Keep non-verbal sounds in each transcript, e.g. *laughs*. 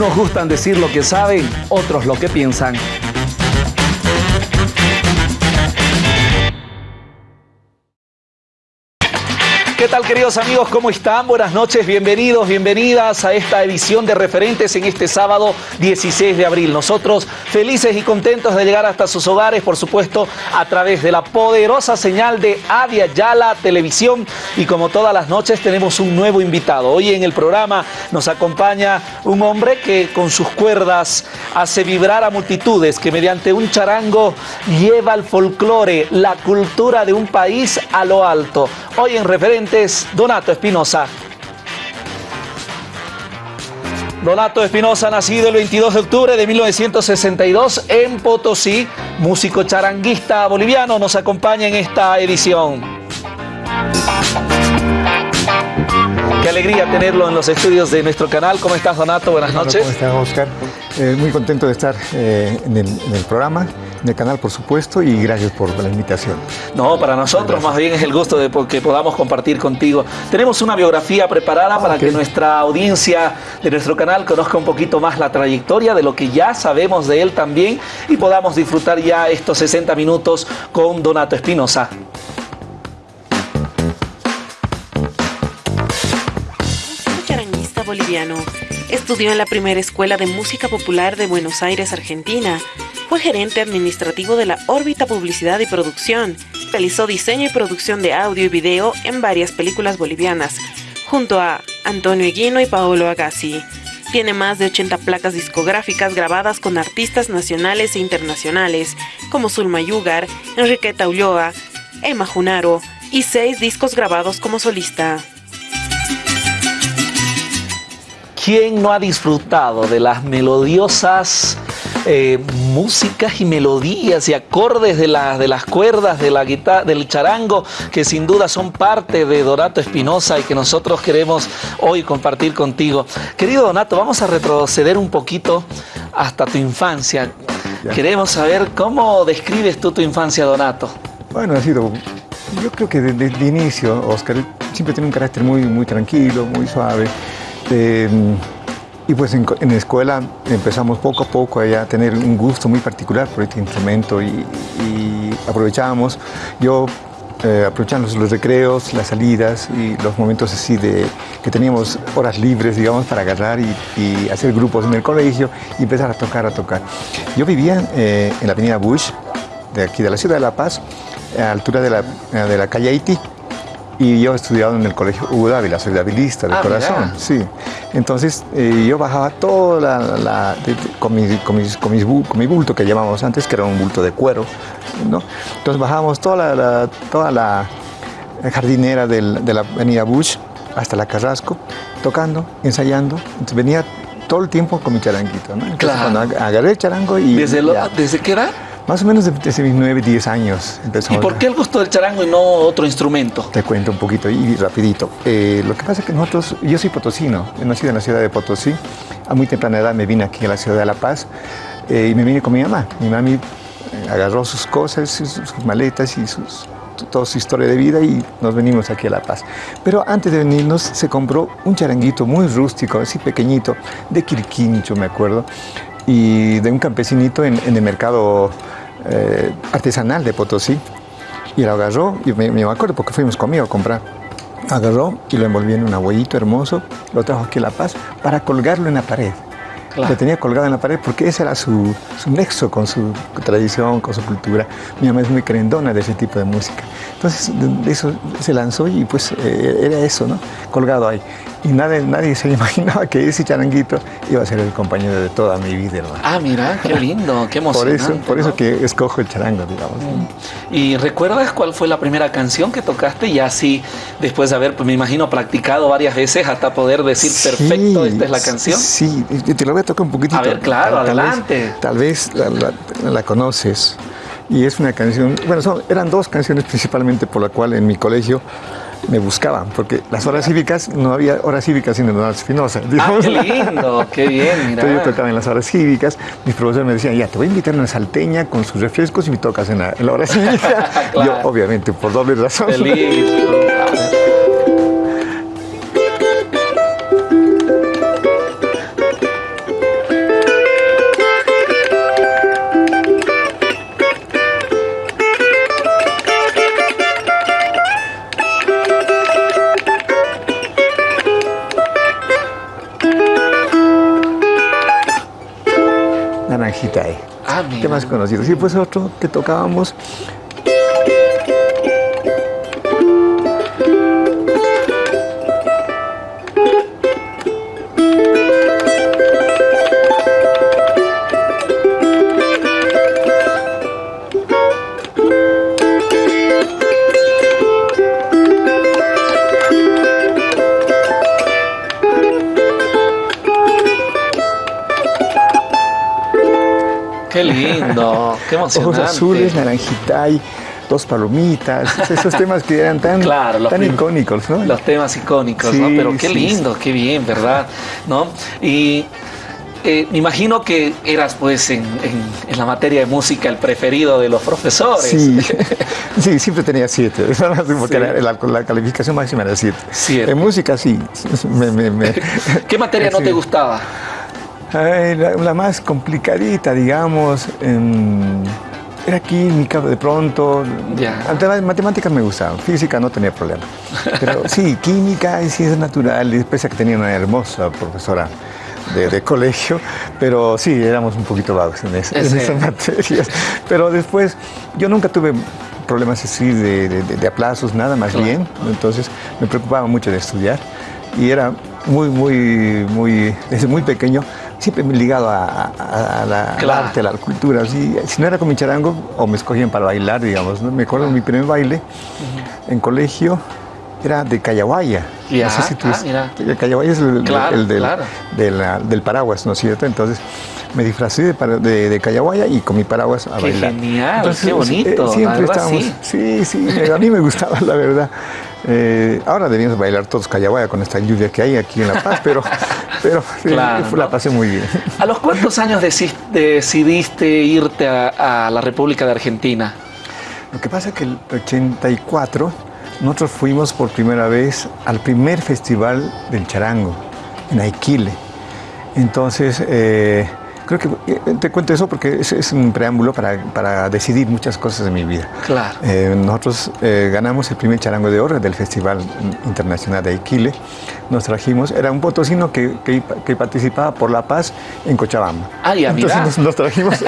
Unos gustan decir lo que saben, otros lo que piensan. ¿Qué tal queridos amigos? ¿Cómo están? Buenas noches, bienvenidos, bienvenidas a esta edición de referentes en este sábado 16 de abril. Nosotros felices y contentos de llegar hasta sus hogares, por supuesto, a través de la poderosa señal de Avia Yala Televisión. Y como todas las noches tenemos un nuevo invitado. Hoy en el programa nos acompaña un hombre que con sus cuerdas hace vibrar a multitudes, que mediante un charango lleva el folclore, la cultura de un país a lo alto. Hoy en referentes, Donato Espinosa. Donato Espinosa, nacido el 22 de octubre de 1962 en Potosí, músico charanguista boliviano, nos acompaña en esta edición. Qué alegría tenerlo en los estudios de nuestro canal. ¿Cómo estás, Donato? Buenas noches. ¿Cómo estás, Oscar? Eh, muy contento de estar eh, en, el, en, el, programa, el canal, por supuesto, y gracias por la invitación. No, para nosotros gracias. más bien es el gusto de que podamos compartir contigo. Tenemos una biografía preparada para okay. que nuestra audiencia de nuestro canal conozca un poquito más la trayectoria de lo que ya sabemos de él también y podamos disfrutar ya estos 60 minutos con Donato Espinosa. boliviano. Estudió en la primera escuela de música popular de Buenos Aires, Argentina. Fue gerente administrativo de la órbita publicidad y producción. Realizó diseño y producción de audio y video en varias películas bolivianas, junto a Antonio Eguino y Paolo Agassi. Tiene más de 80 placas discográficas grabadas con artistas nacionales e internacionales, como Zulma Yugar, Enriqueta Ulloa, Emma Junaro, y seis discos grabados como solista. ¿Quién no ha disfrutado de las melodiosas eh, músicas y melodías y acordes de, la, de las cuerdas de la guitarra, del charango que sin duda son parte de Donato Espinosa y que nosotros queremos hoy compartir contigo? Querido Donato, vamos a retroceder un poquito hasta tu infancia. Ya. Queremos saber cómo describes tú tu infancia, Donato. Bueno, ha sido, yo creo que desde el inicio, Oscar, siempre tiene un carácter muy, muy tranquilo, muy suave. Eh, y pues en, en, la escuela empezamos poco a poco a tener un gusto muy particular por este instrumento y, aprovechábamos, yo eh, aprovechando los recreos, las salidas y los momentos así de que teníamos horas libres, digamos, para agarrar y, hacer grupos en el colegio y empezar a tocar, a tocar. Yo vivía eh, en la avenida Bush, de aquí de la ciudad de La Paz, a altura de la, de la calle Haití, y yo he estudiado en el colegio Hugo Dávila, soy dabilista de ah, corazón, sí. Entonces eh, yo bajaba toda la, la de, de, con, mi, con, mis, con, mis, con, mi bulto que llamamos antes, que era un bulto de cuero, ¿no? Entonces bajábamos toda la, toda la jardinera del, de la avenida Bush hasta la Carrasco, tocando, ensayando. Entonces venía todo el tiempo con mi charanguito, ¿no? Entonces, claro. cuando agarré el charango y... ¿Desde, lo, ¿desde qué edad? Más o menos desde mis 9, 10 años empezó. ¿Y por qué el gusto del charango y no otro instrumento? Te cuento un poquito y rapidito. Eh, lo que pasa es que nosotros, yo soy potosino, nacido en la ciudad de Potosí. A muy temprana edad me vine aquí a la ciudad de La Paz eh, y me vine con mi mamá. Mi mami agarró sus cosas, sus, sus maletas y sus, toda su historia de vida y nos venimos aquí a La Paz. Pero antes de venirnos se compró un charanguito muy rústico, así pequeñito, de Quirquincho me acuerdo, y de un campesinito en, en el mercado eh, artesanal de Potosí. Y lo agarró, y me, me, acuerdo porque fuimos conmigo a comprar. Agarró y lo envolvió en un abuelito hermoso, lo trajo aquí a La Paz para colgarlo en la pared. Claro. Lo tenía colgado en la pared porque ese era su, su, nexo con su tradición, con su cultura. Mi mamá es muy querendona de ese tipo de música. Entonces, de eso se lanzó y pues eh, era eso, ¿no? Colgado ahí. Y nadie, nadie se *laughs* imaginaba que ese charanguito iba a ser el compañero de toda mi vida, hermano. Ah, mira, qué lindo, qué *laughs* emocionante. Por eso, por ¿no? eso que escojo el charango, digamos. Mm. ¿Y recuerdas cuál fue la primera canción que tocaste? Y así, después de haber, pues, me imagino, practicado varias veces hasta poder decir, sí, perfecto, esta es la canción. Sí, te lo voy a tocar un poquitito. A ver, claro, tal, adelante. Tal vez, tal vez la, la, la conoces. Y es una canción, bueno, son, eran dos canciones principalmente por la cual en mi colegio me buscaban, porque las horas cívicas, no había horas cívicas sin Leonardo Espinosa. Ah, qué lindo, qué bien, mira. Entonces yo tocaba en las horas cívicas, mis profesores me decían, ya, te voy a invitar a una salteña con sus refrescos y me tocas en la, en la hora cívica. *laughs* claro. Yo, obviamente, por doble razón. Feliz. *laughs* temas conocidos. Y pues otro que tocábamos Qué lindo, qué emocionante. Ojos azules, naranjita y dos palomitas, esos temas que eran tan, tan icónicos, ¿no? Los temas icónicos, ¿no? Pero qué lindo, qué bien, ¿verdad? ¿No? Y eh, me imagino que eras, pues, en, la materia de música el preferido de los profesores. Sí, *laughs* siempre tenía siete, *laughs* porque la, calificación máxima era siete. En música, sí. *laughs* ¿Qué materia no te gustaba? La, más complicadita, digamos, era química de pronto. Yeah. Matemáticas me gustaban, física no tenía problema. Pero *laughs* sí, química y ciencias naturales, pese a que tenía una hermosa profesora. De, colegio, pero sí, éramos un poquito vagos en, esas materias. Pero después, yo nunca tuve problemas así de, aplazos, nada más bien. Entonces me preocupaba mucho de estudiar y era muy, muy, muy, desde muy pequeño siempre me he ligado a, la, arte, a la cultura. Si, si no era con mi charango, o me escogían para bailar, digamos. ¿no? Me acuerdo de mi primer baile en colegio, era de Callahuaya. Ya, no sé si tú ah, Callahuaya es el, del, del, paraguas, ¿no es cierto? Entonces me disfrazé de, de, de Callahuaya y con mi paraguas a qué bailar. Genial, qué bonito. Eh, siempre estábamos. Sí. sí, a mí me gustaba, la verdad. Eh, ahora debíamos bailar todos Callahuaya con esta lluvia que hay aquí en La Paz, pero, pero la pasé muy bien. ¿A los cuántos años decidiste irte a, la República de Argentina? Lo que pasa es que el 84 nosotros fuimos por primera vez al primer festival del charango en Aiquile. Entonces, eh, Creo que eh, te cuento eso porque es, un preámbulo para, decidir muchas cosas de mi vida. Claro. Eh, nosotros eh, ganamos el primer charango de oro del Festival Internacional de Iquile. Nos trajimos, era un potosino que, que, participaba por la paz en Cochabamba. Ah, ya, Entonces nos, trajimos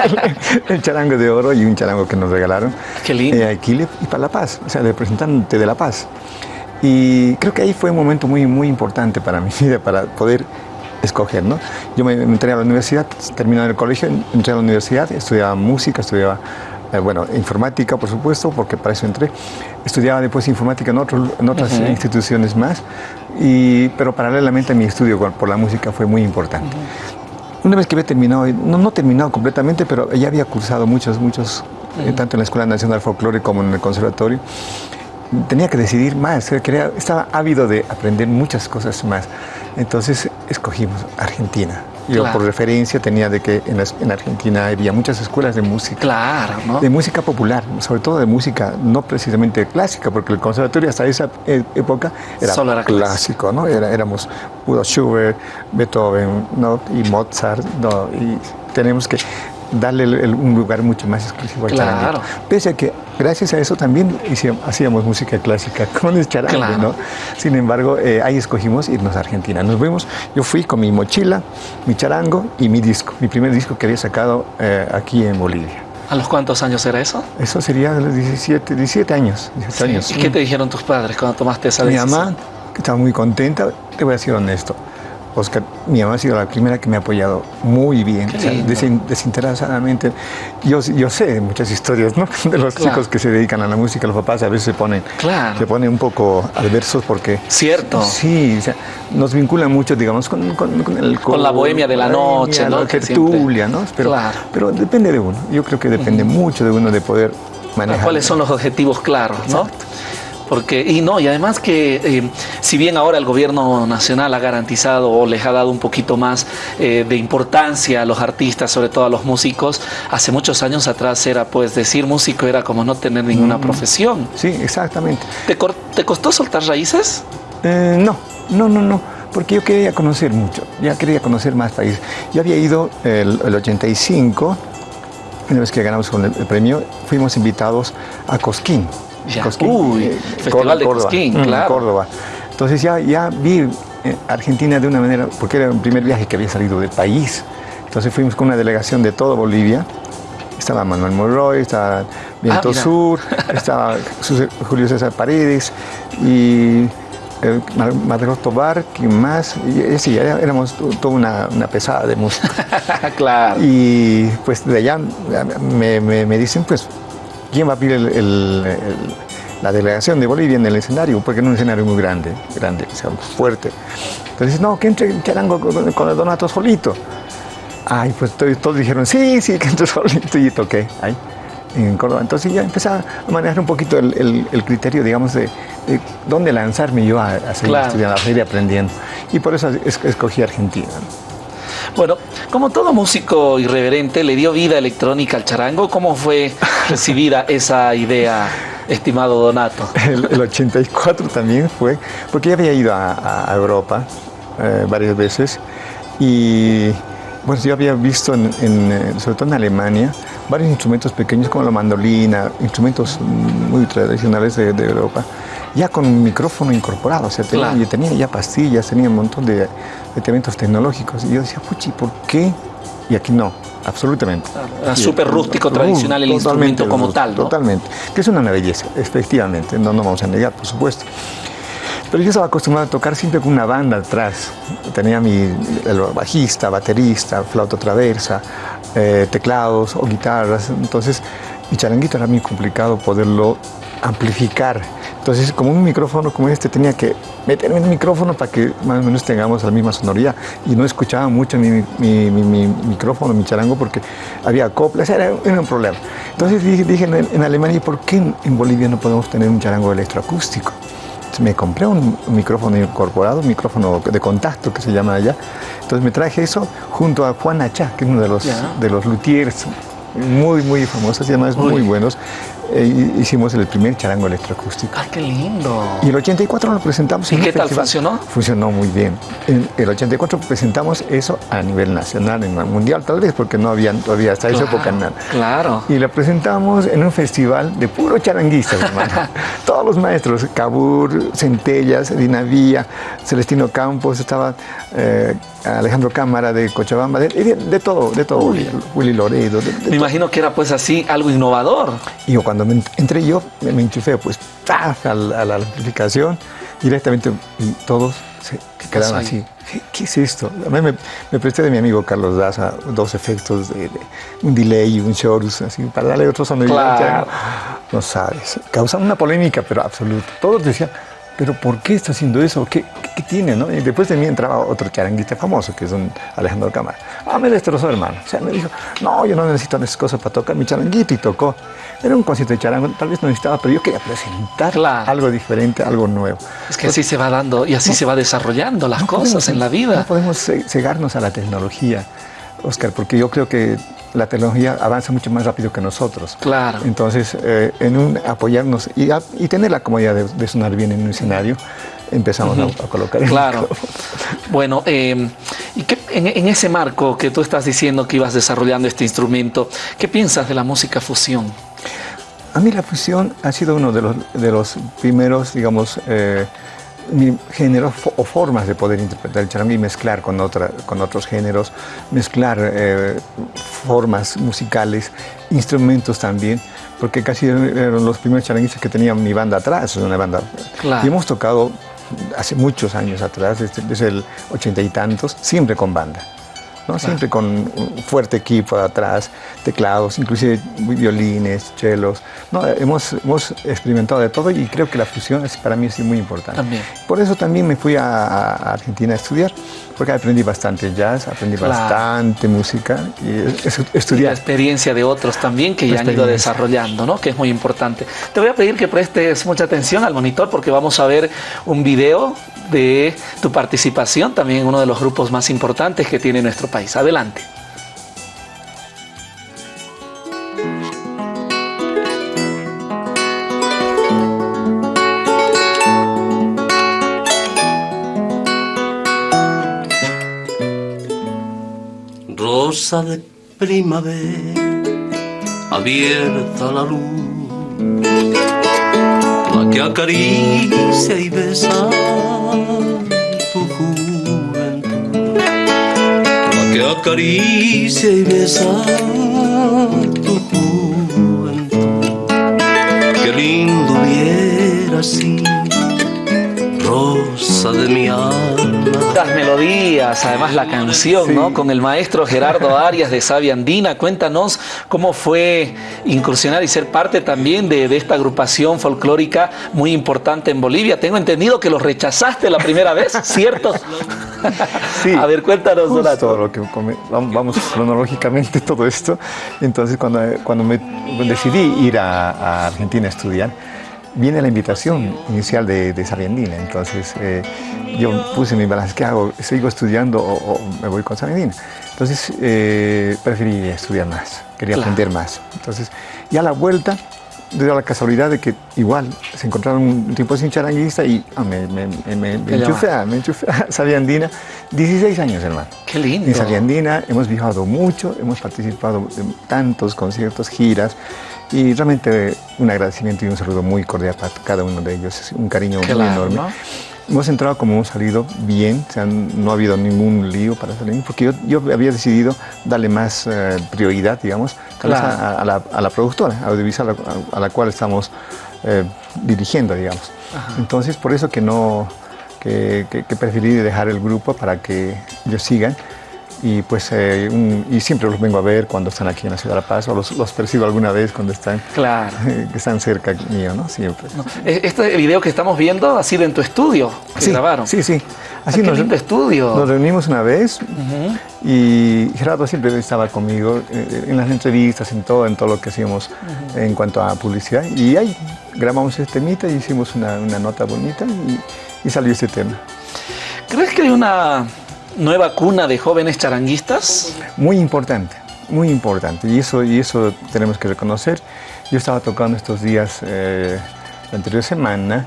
el, charango de oro y un charango que nos regalaron. Qué lindo. a Iquile y para la paz, o sea, representante de la paz. Y creo que ahí fue un momento muy, muy importante para mi *laughs* vida, para poder escoger, ¿no? Yo me, entré a la universidad, terminé el colegio, entré a la universidad, estudiaba música, estudiaba, eh, bueno, informática, por supuesto, porque para eso entré. Estudiaba después informática en, en otras instituciones más, y, pero paralelamente mi estudio por la música fue muy importante. Una vez que había terminado, no, no terminado completamente, pero ya había cursado muchos, muchos, eh, tanto en la Escuela Nacional Folclore como en el Conservatorio, tenía que decidir más, quería, estaba ávido de aprender muchas cosas más. Entonces escogimos Argentina. Yo por referencia tenía de que en, Argentina había muchas escuelas de música. Claro, ¿no? De música popular, sobre todo de música no precisamente clásica, porque el conservatorio hasta esa e, época era, Solo clásico, ¿no? Era, éramos Udo Schubert, Beethoven, ¿no? Y Mozart, ¿no? Y tenemos que darle un lugar mucho más exclusivo al claro. Pese a que gracias a eso también hacíamos música clásica *laughs* con el charango, ¿no? Sin embargo, eh, ahí escogimos irnos a Argentina. Nos fuimos, yo fui con mi mochila, mi charango y mi disco, mi primer disco que había sacado eh, aquí en Bolivia. ¿A los cuántos años era eso? Eso sería de los 17, 17 años. años. ¿Y qué te dijeron tus padres cuando tomaste esa decisión? Mi mamá, que estaba muy contenta, te voy a ser honesto, Oscar, mi mamá ha sido la primera que me ha apoyado muy bien, desinteresadamente. Yo, yo sé muchas historias ¿no? *laughs* de los chicos que se dedican a la música, los papás a veces se ponen, se ponen un poco adversos porque... Cierto. Sí, nos vinculan mucho, digamos, con, con, el, con la bohemia de la noche, ¿no? La tertulia, ¿no? Pero, pero depende de uno. Yo creo que depende mucho de uno de poder manejar. ¿Cuáles son los objetivos claros, no? Porque, y no, y además que eh, si bien ahora el gobierno nacional ha garantizado o les ha dado un poquito más eh, de importancia a los artistas, sobre todo a los músicos, hace muchos años atrás era, pues, decir músico era como no tener ninguna mm. profesión. Sí, exactamente. ¿Te, ¿Te costó soltar raíces? Eh, no, no, no, no porque yo quería conocer mucho, ya quería conocer más países. Yo había ido el, el 85, una vez que ganamos con el, premio, fuimos invitados a Cosquín, Cosquín, Uy, eh, Festival de Córdoba, Cosquín, mm, claro. Córdoba. Entonces ya, ya vi eh, Argentina de una manera, porque era el primer viaje que había salido del país. Entonces fuimos con una delegación de toda Bolivia, Estaba Manuel Monroy, estaba Viento Ah, mira. Sur, *laughs* estaba Julio César Paredes y eh, Margot Tobar, ¿quién más? Y, sí, éramos to- toda una, una pesada de música. *laughs* claro. Y pues de allá me, me- me dicen, pues, ¿quién va a abrir el- el- el- la delegación de Bolivia en el escenario? Porque era un escenario muy grande, grande, o sea, fuerte. Entonces, no, que entre Charango con, con el Donato solito. Ay, pues to- todos dijeron, sí, sí, que entre *laughs* solito y toqué ahí en Córdoba. Entonces ya empecé a manejar un poquito el, el- el criterio, digamos, de, de dónde lanzarme yo a, a seguir Claro. estudiando, a seguir aprendiendo. Y por eso es- escogí Argentina. ¿No? Bueno, como todo músico irreverente, le dio vida electrónica al charango. ¿Cómo fue recibida *laughs* esa idea, estimado Donato? El, el 84 también fue, porque ya había ido a, a Europa eh, varias veces y bueno, yo había visto, en, en, eh, sobre todo en Alemania, varios instrumentos pequeños como la mandolina, instrumentos muy tradicionales de, de Europa, ya con un micrófono incorporado, o sea, tenía, Claro. tenía ya pastillas, tenía un montón de, de elementos tecnológicos. Y yo decía, puchi, ¿por qué? Y aquí no, absolutamente. Súper rústico, tradicional el instrumento como rústico, tal, ¿no? Totalmente. Que es una belleza, efectivamente, no nos vamos a negar, por supuesto. Pero yo estaba acostumbrado a tocar siempre con una banda atrás. Tenía mi el bajista, baterista, flauta traversa, eh, teclados o guitarras. Entonces, mi charanguito era muy complicado poderlo amplificar. Entonces, como un micrófono como este, tenía que meterme en el micrófono para que más o menos tengamos la misma sonoridad. Y no escuchaba mucho mi, mi- mi- mi micrófono, mi charango, porque había coplas, era, era un problema. Entonces dije, dije en, en Alemania, ¿y por qué en, Bolivia no podemos tener un charango electroacústico? Entonces me compré un, un micrófono incorporado, un micrófono de contacto que se llama allá. Entonces me traje eso junto a Juan Achá, que es uno de los, Ya. de los luthiers muy, muy famosos y además Uy. muy buenos. Eh, hicimos el primer charango electroacústico. ¡Ay, qué lindo! Y el 84 lo presentamos. ¿Y en qué tal festival. funcionó? Funcionó muy bien. En el 84 presentamos eso a nivel nacional, en el mundial tal vez, porque no había todavía hasta esa Claro, época nada. Claro. Y la presentamos en un festival de puro charanguistas, hermano. *laughs* Todos los maestros, Cabur, Centellas, Dinavía, Celestino Campos, estaba eh, Alejandro Cámara de Cochabamba, de, de- de todo, de todo, Uy. Willy Loredo. de Me todo. imagino que era pues así algo innovador. Y yo cuando me ent- entré yo, me, enchufé pues ¡taf! a la, a la amplificación directamente y todos se quedaron pasó así. ¿Qué, qué es esto? A mí me, me presté de mi amigo Carlos Daza dos efectos de, de un delay y un chorus, así, para darle otro sonido. Claro. No sabes. Causaron una polémica, pero absoluta. Todos decían, ¿pero por qué está haciendo eso? ¿Qué, qué, qué tiene? No? Y después de mí entraba otro charanguista famoso, que es un Alejandro Cámara. Ah, me destrozó, hermano. O sea, me dijo, no, yo no necesito esas cosas para tocar mi charanguito y tocó. Era un concierto de charango, tal vez no necesitaba, pero yo quería presentar Claro. algo diferente, algo nuevo. Es que así se va dando y así se va desarrollando las No cosas podemos- en la No vida. podemos ce- cegarnos a la tecnología, Oscar, porque yo creo que la tecnología avanza mucho más rápido que nosotros. Claro. Entonces, eh, en un apoyarnos y, a- y tener la comodidad de, de sonar bien en un escenario, empezamos a- a, colocar Claro. Bueno, eh, y qué- en, en ese marco que tú estás diciendo que ibas desarrollando este instrumento, ¿qué piensas de la música fusión? A mí la fusión ha sido uno de los, de los primeros, digamos, eh, géneros o formas de poder interpretar el charango y mezclar con, otra, con otros géneros, mezclar eh, formas musicales, instrumentos también, porque casi eran los primeros charanguistas que tenían mi banda atrás, una banda. Claro. Y hemos tocado hace muchos años atrás, desde, desde el ochenta y tantos, siempre con banda. ¿No? Siempre con un fuerte equipo atrás, teclados, inclusive violines, chelos. No, hemos, hemos experimentado de todo y creo que la fusión es, para mí es muy importante. También. Por eso también me fui a, a Argentina a estudiar, porque aprendí bastante jazz, aprendí Claro. bastante música y es- es- Y la estudiar. experiencia de otros también que ya han ido desarrollando, ¿no? Que es muy importante. Te voy a pedir que prestes mucha atención al monitor porque vamos a ver un video de tu participación también en uno de los grupos más importantes que tiene nuestro país. Adelante. De primavera, abierta la luz, la que acaricia y besa tu juventud, la que acaricia y besa tu juventud. Qué lindo hubiera sido, rosa de mi alma. Las melodías, además la canción, Sí. ¿no? Con el maestro Gerardo Arias de Sabia Andina. Cuéntanos cómo fue incursionar y ser parte también de, de esta agrupación folclórica muy importante en Bolivia. Tengo entendido que los rechazaste la primera vez, *laughs* ¿cierto? Sí. A ver, cuéntanos, Donato. lo que vamos cronológicamente todo esto. Entonces, cuando, cuando me decidí ir a, a Argentina a estudiar, viene la invitación inicial de, de. Entonces, eh, yo puse mi balance, ¿qué hago? ¿Sigo estudiando o, o me voy con Sabiandina? Entonces, eh, preferí estudiar más, quería Claro. aprender más. Entonces, ya a la vuelta, dio la casualidad de que igual se encontraron un tipo sin charanguista y ah, me, me, me, me, enchufé, a- me enchufé a Sabiandina. 16 años, hermano. Qué lindo. En Sabiandina hemos viajado mucho, hemos participado en tantos conciertos, giras y realmente un agradecimiento y un saludo muy cordial para cada uno de ellos, un cariño muy enorme. ¿no? Hemos entrado como hemos salido bien, o sea, no ha habido ningún lío para salir, porque yo, yo había decidido darle más eh, prioridad, digamos, Claro. a, a la, a la productora audiovisual a, a la cual estamos eh, dirigiendo, digamos. Entonces, por eso que no, que, que- que preferí dejar el grupo para que ellos sigan. Y pues, eh, un- y siempre los vengo a ver cuando están aquí en la ciudad de La Paz, o los, los percibo alguna vez cuando están, Claro. *laughs* que están cerca mío, ¿no? Siempre. No, e- Este video que estamos viendo ha sido en tu estudio, que Sí, grabaron. Sí, sí. Ah, qué lindo estudio. Nos reunimos una vez y Gerardo siempre estaba conmigo eh, en las entrevistas, en todo, en todo lo que hacíamos en cuanto a publicidad. Y ahí grabamos este temita y hicimos una, una nota bonita y, y salió este tema. ¿Crees que hay una nueva cuna de jóvenes charanguistas? Muy importante, muy importante. Y eso, y eso tenemos que reconocer. Yo estaba tocando estos días, eh, la anterior semana,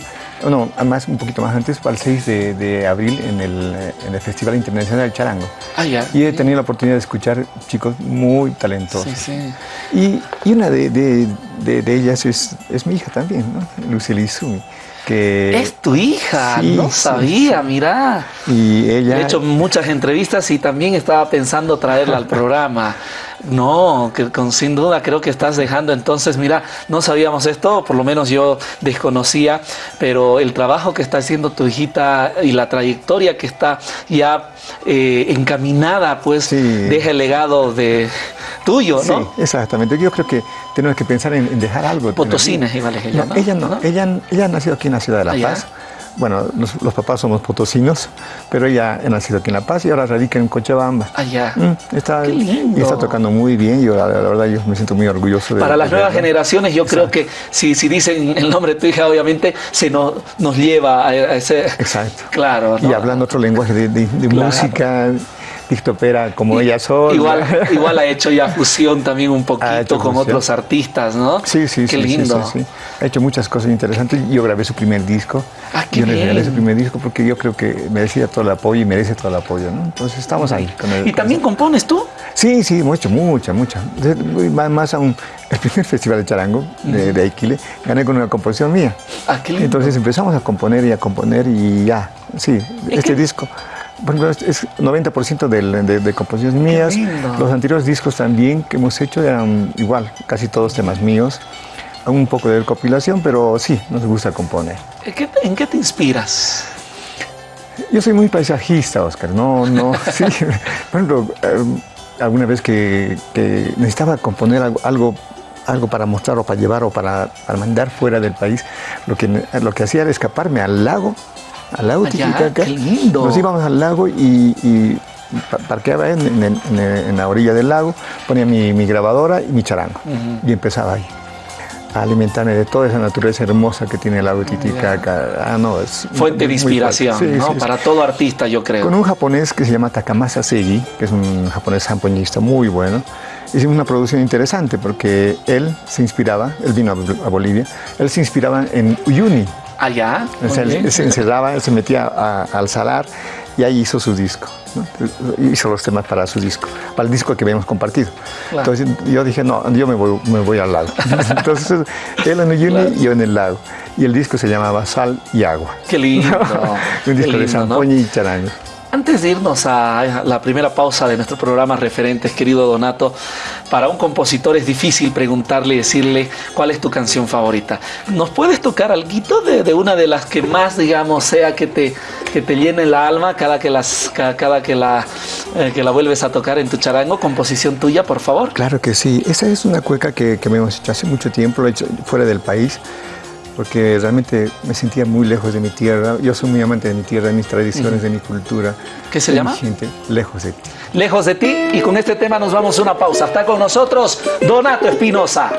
no, más, un poquito más antes, para el 6 de, de abril en el, en el Festival Internacional del Charango. Ah, ya. Y he tenido la oportunidad de escuchar chicos muy talentosos. Sí, sí. Y, y una de, de- de- de ellas es, es mi hija también, ¿no? Lucely Izumi, que... Es tu hija, Sí, no sí, sabía, mira. Y ella... He hecho muchas entrevistas y también estaba pensando traerla al programa. *laughs* No, que con sin duda creo que estás dejando entonces, mira, no sabíamos esto, por lo menos yo desconocía, pero el trabajo que está haciendo tu hijita y la trayectoria que está ya eh, encaminada, pues Sí. deja el legado de tuyo, Sí, ¿no? exactamente. Yo creo que tenemos que pensar en, en dejar algo. Potosina igual es ella, No, ¿no? ella no. ¿No? Ella, ella ha nacido aquí en la ciudad de La Ah. Paz. Bueno, los, los papás somos potosinos, pero ella ha nacido aquí en La Paz y ahora radica en Cochabamba. Allá. Mm, está, Qué lindo. Y está tocando muy bien. Yo, la, la verdad, yo me siento muy orgulloso de Para las nuevas generaciones, yo creo que si, si dicen el nombre de tu hija, obviamente se nos, nos lleva a, a ese. Exacto. Claro. Y hablando otro lenguaje de, de- de Claro. música, dictopera como ella sola. Igual, *laughs* igual ha hecho ya fusión también un poquito con otros artistas, ¿no? Sí, sí, Qué sí, lindo. sí, sí. Ha hecho muchas cosas interesantes. Yo grabé su primer disco. Ah, qué yo le regalé su primer disco porque yo creo que merecía todo el apoyo y merece todo el apoyo, ¿no? Entonces estamos ahí. Con el, ¿Y con también eso. compones tú? Sí, sí, hemos hecho mucha, mucha. Más, más aún, *laughs* el primer festival de charango de, de Aikile, gané con una composición mía. Ah, qué lindo. Entonces empezamos a componer y a componer y ya, sí, este que- disco. Por ejemplo, es- es 90% del- de, de composiciones mías. lindo. Los anteriores discos también que hemos hecho eran igual, casi todos temas míos. Un poco de recopilación, pero sí, nos gusta componer. ¿En qué te, en qué te inspiras? Yo soy muy paisajista, Oscar. No, no, *laughs* sí. Por ejemplo, eh, alguna vez que, que necesitaba componer algo, algo, algo para mostrar o para llevar o para, para mandar fuera del país, lo que, lo que hacía era escaparme al lago, al lago Allá, Titicaca. qué lindo. Nos íbamos al lago y, y pa- parqueaba en, en- en- en la orilla del lago, ponía mi, mi grabadora y mi charango y empezaba ahí. A alimentarme de toda esa naturaleza hermosa que tiene el lago Titicaca. Ah, no, es Fuente de inspiración, fuerte. Sí, ¿no? sí, sí. Para todo artista, yo creo. Con un japonés que se llama Takamasa Segi, que es un japonés zampoñista muy bueno, hicimos una producción interesante porque él se inspiraba, él vino a, a Bolivia, él se inspiraba en Uyuni. Allá. Bien. se encerraba, se metía a- al salar y ahí hizo su disco. ¿no? Hizo los temas para su disco, para el disco que habíamos compartido. Claro. Entonces yo dije, no, yo me voy, me voy al lago. *laughs* Entonces él en Uyuni Claro. y yo en el lago. Y el disco se llamaba Sal y Agua. Qué lindo. *laughs* un disco de lindo, ¿no? zampoña y charango. Antes de irnos a la primera pausa de nuestro programa Referentes, querido Donato, para un compositor es difícil preguntarle y decirle cuál es tu canción favorita. ¿Nos puedes tocar algo de, una de las que más, digamos, sea que te, que te llene la alma cada que, las, cada, que, la, eh, que la vuelves a tocar en tu charango? Composición tuya, por favor. Claro que sí. Esa es una cueca que, que me hemos hecho hace mucho tiempo, lo he hecho fuera del país porque realmente me sentía muy lejos de mi tierra. Yo soy muy amante de mi tierra, de mis tradiciones, de mi cultura. ¿Qué se llama? gente, lejos de ti. Lejos de ti y con este tema nos vamos a una pausa. Está con nosotros Donato Espinosa.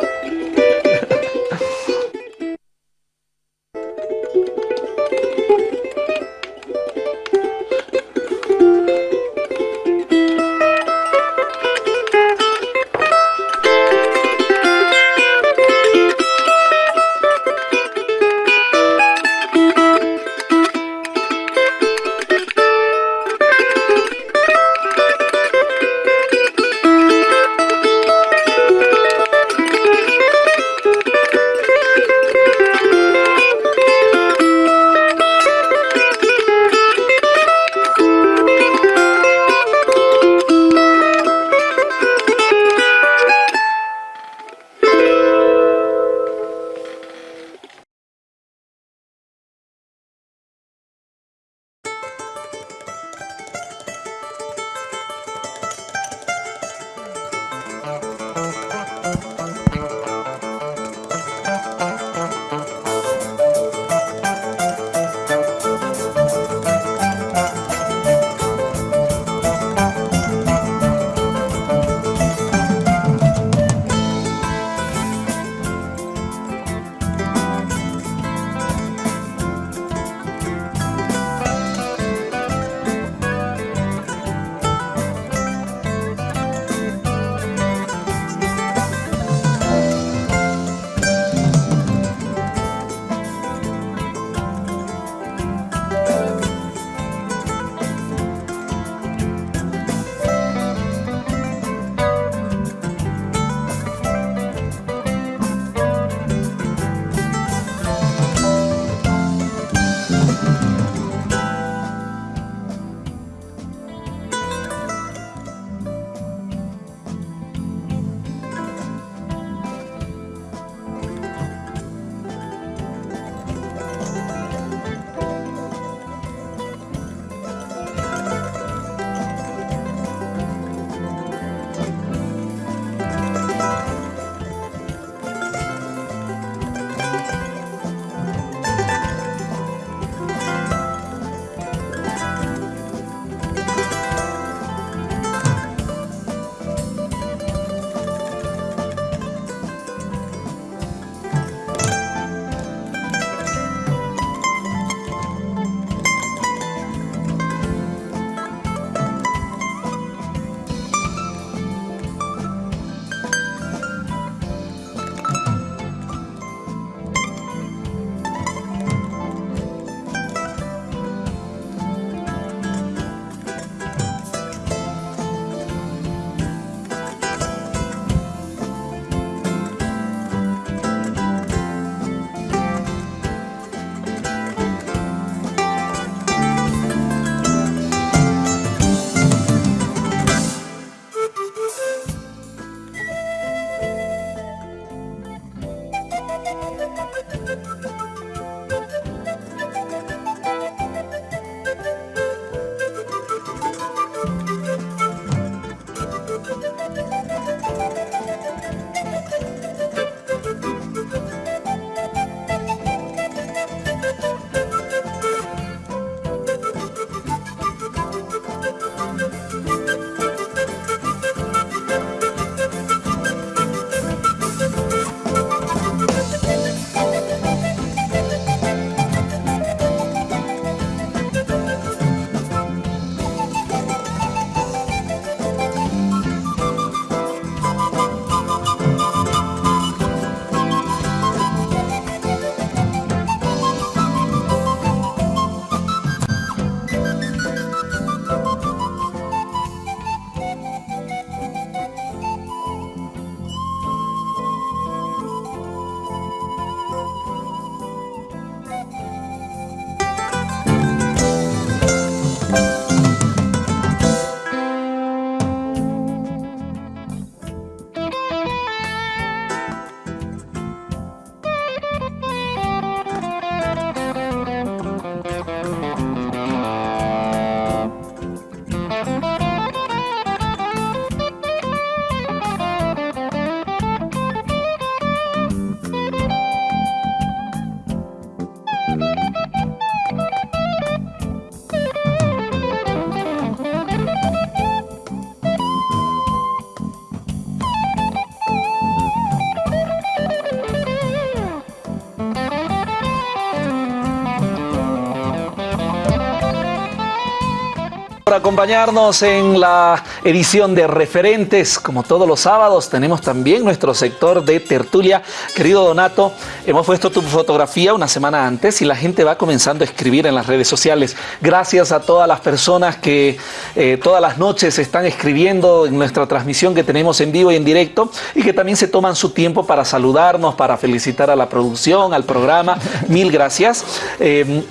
Acompañarnos en la edición de Referentes. Como todos los sábados, tenemos también nuestro sector de tertulia. Querido Donato, hemos puesto tu fotografía una semana antes y la gente va comenzando a escribir en las redes sociales. Gracias a todas las personas que eh, todas las noches están escribiendo en nuestra transmisión que tenemos en vivo y en directo y que también se toman su tiempo para saludarnos, para felicitar a la producción, al programa. Mil gracias. Eh,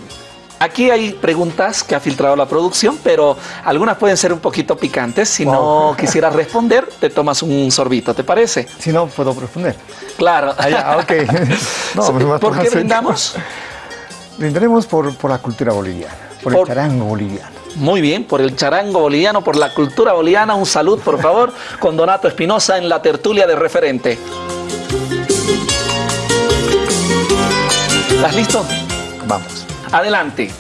Aquí hay preguntas que ha filtrado la producción, pero algunas pueden ser un poquito picantes. Si no *laughs* quisieras responder, te tomas un sorbito, ¿te parece? Si no, puedo responder. Claro. Ah, ok. *laughs* *laughs* no, pues ¿Por qué brindamos? Brindaremos por, por la cultura boliviana, por, el charango boliviano. Muy bien, por el charango boliviano, por la cultura boliviana. Un salud, por favor, con Donato Espinosa en la tertulia de referente. ¿Estás listo? Vamos. Adelante.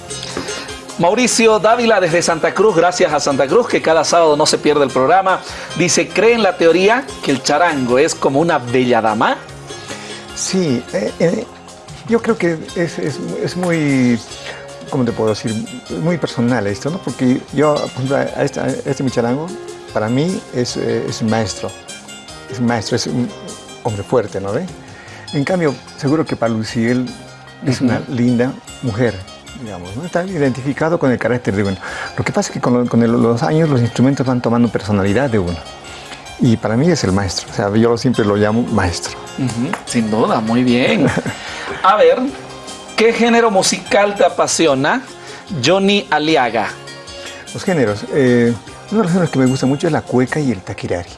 Mauricio Dávila desde Santa Cruz, gracias a Santa Cruz, que cada sábado no se pierde el programa. Dice, ¿cree en la teoría que el charango es como una bella dama? Sí, eh, eh, yo creo que es, muy, ¿cómo te puedo decir? Muy personal esto, ¿no? Porque yo, a este, este mi charango, para mí es, eh, es un maestro. Es un maestro, es un hombre fuerte, ¿no ve? En cambio, seguro que para Luciel es una linda mujer, digamos, ¿no? está identificado con el carácter de uno. Lo que pasa es que con, los años los instrumentos van tomando personalidad de uno. Y para mí es el maestro, o sea, yo siempre lo llamo maestro. Sin duda, muy bien. A ver, ¿qué género musical te apasiona? Johnny Aliaga. Los géneros. Eh, uno de los géneros que me gusta mucho es la cueca y el taquirari.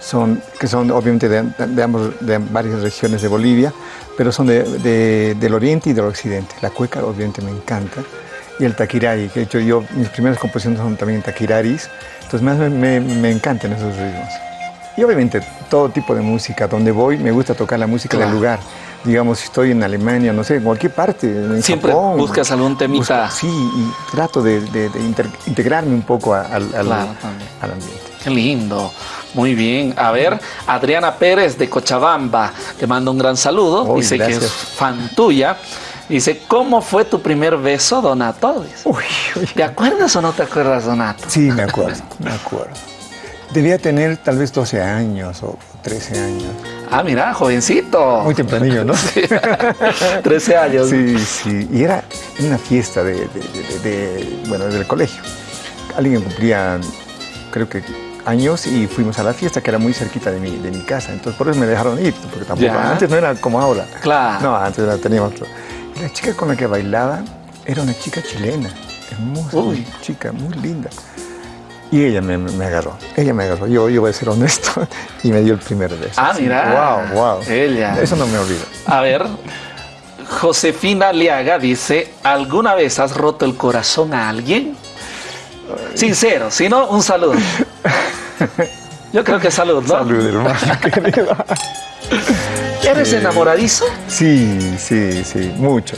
Son, que son obviamente de, de varias regiones de Bolivia, pero son de, del oriente y del occidente. La cueca obviamente me encanta y el taquirari, que he hecho yo, mis primeras composiciones son también taquiraris, entonces más me, me, encantan esos ritmos. Y obviamente todo tipo de música, donde voy me gusta tocar la música del lugar. Digamos, si estoy en Alemania, no sé, en cualquier parte, en Siempre buscas algún temita. sí, y trato de, integrarme un poco al, al ambiente. Qué lindo. Muy bien. A ver, Adriana Pérez de Cochabamba te manda un gran saludo. Dice que es fan tuya. Dice, ¿cómo fue tu primer beso, Donato? ¿Te acuerdas o no te acuerdas, Donato? Sí, me acuerdo, me acuerdo. Debía tener tal vez 12 años o 13 años. Ah, mira, jovencito. Muy tempranillo, ¿no? Sí. *laughs* 13 años. Sí, sí. Y era una fiesta de, de, bueno, del colegio. Alguien cumplía, creo que años y fuimos a la fiesta que era muy cerquita de mi, de mi casa. Entonces por eso me dejaron ir, porque tampoco, antes no era como ahora. Claro. No, antes la teníamos la chica con la que bailaba era una chica chilena, hermosa, Uy. chica, muy linda. Y ella me, me, agarró, ella me agarró, yo, yo voy a ser honesto, *laughs* y me dio el primer beso. Ah, mira. Wow, wow. Ella. Eso no me olvido. A ver, Josefina Liaga dice, ¿alguna vez has roto el corazón a alguien? Sincero, si no, un saludo. *laughs* *laughs* Yo creo que salud, ¿no? Salud, hermano *laughs* querido. ¿Eres enamoradizo? Sí, sí, sí, mucho.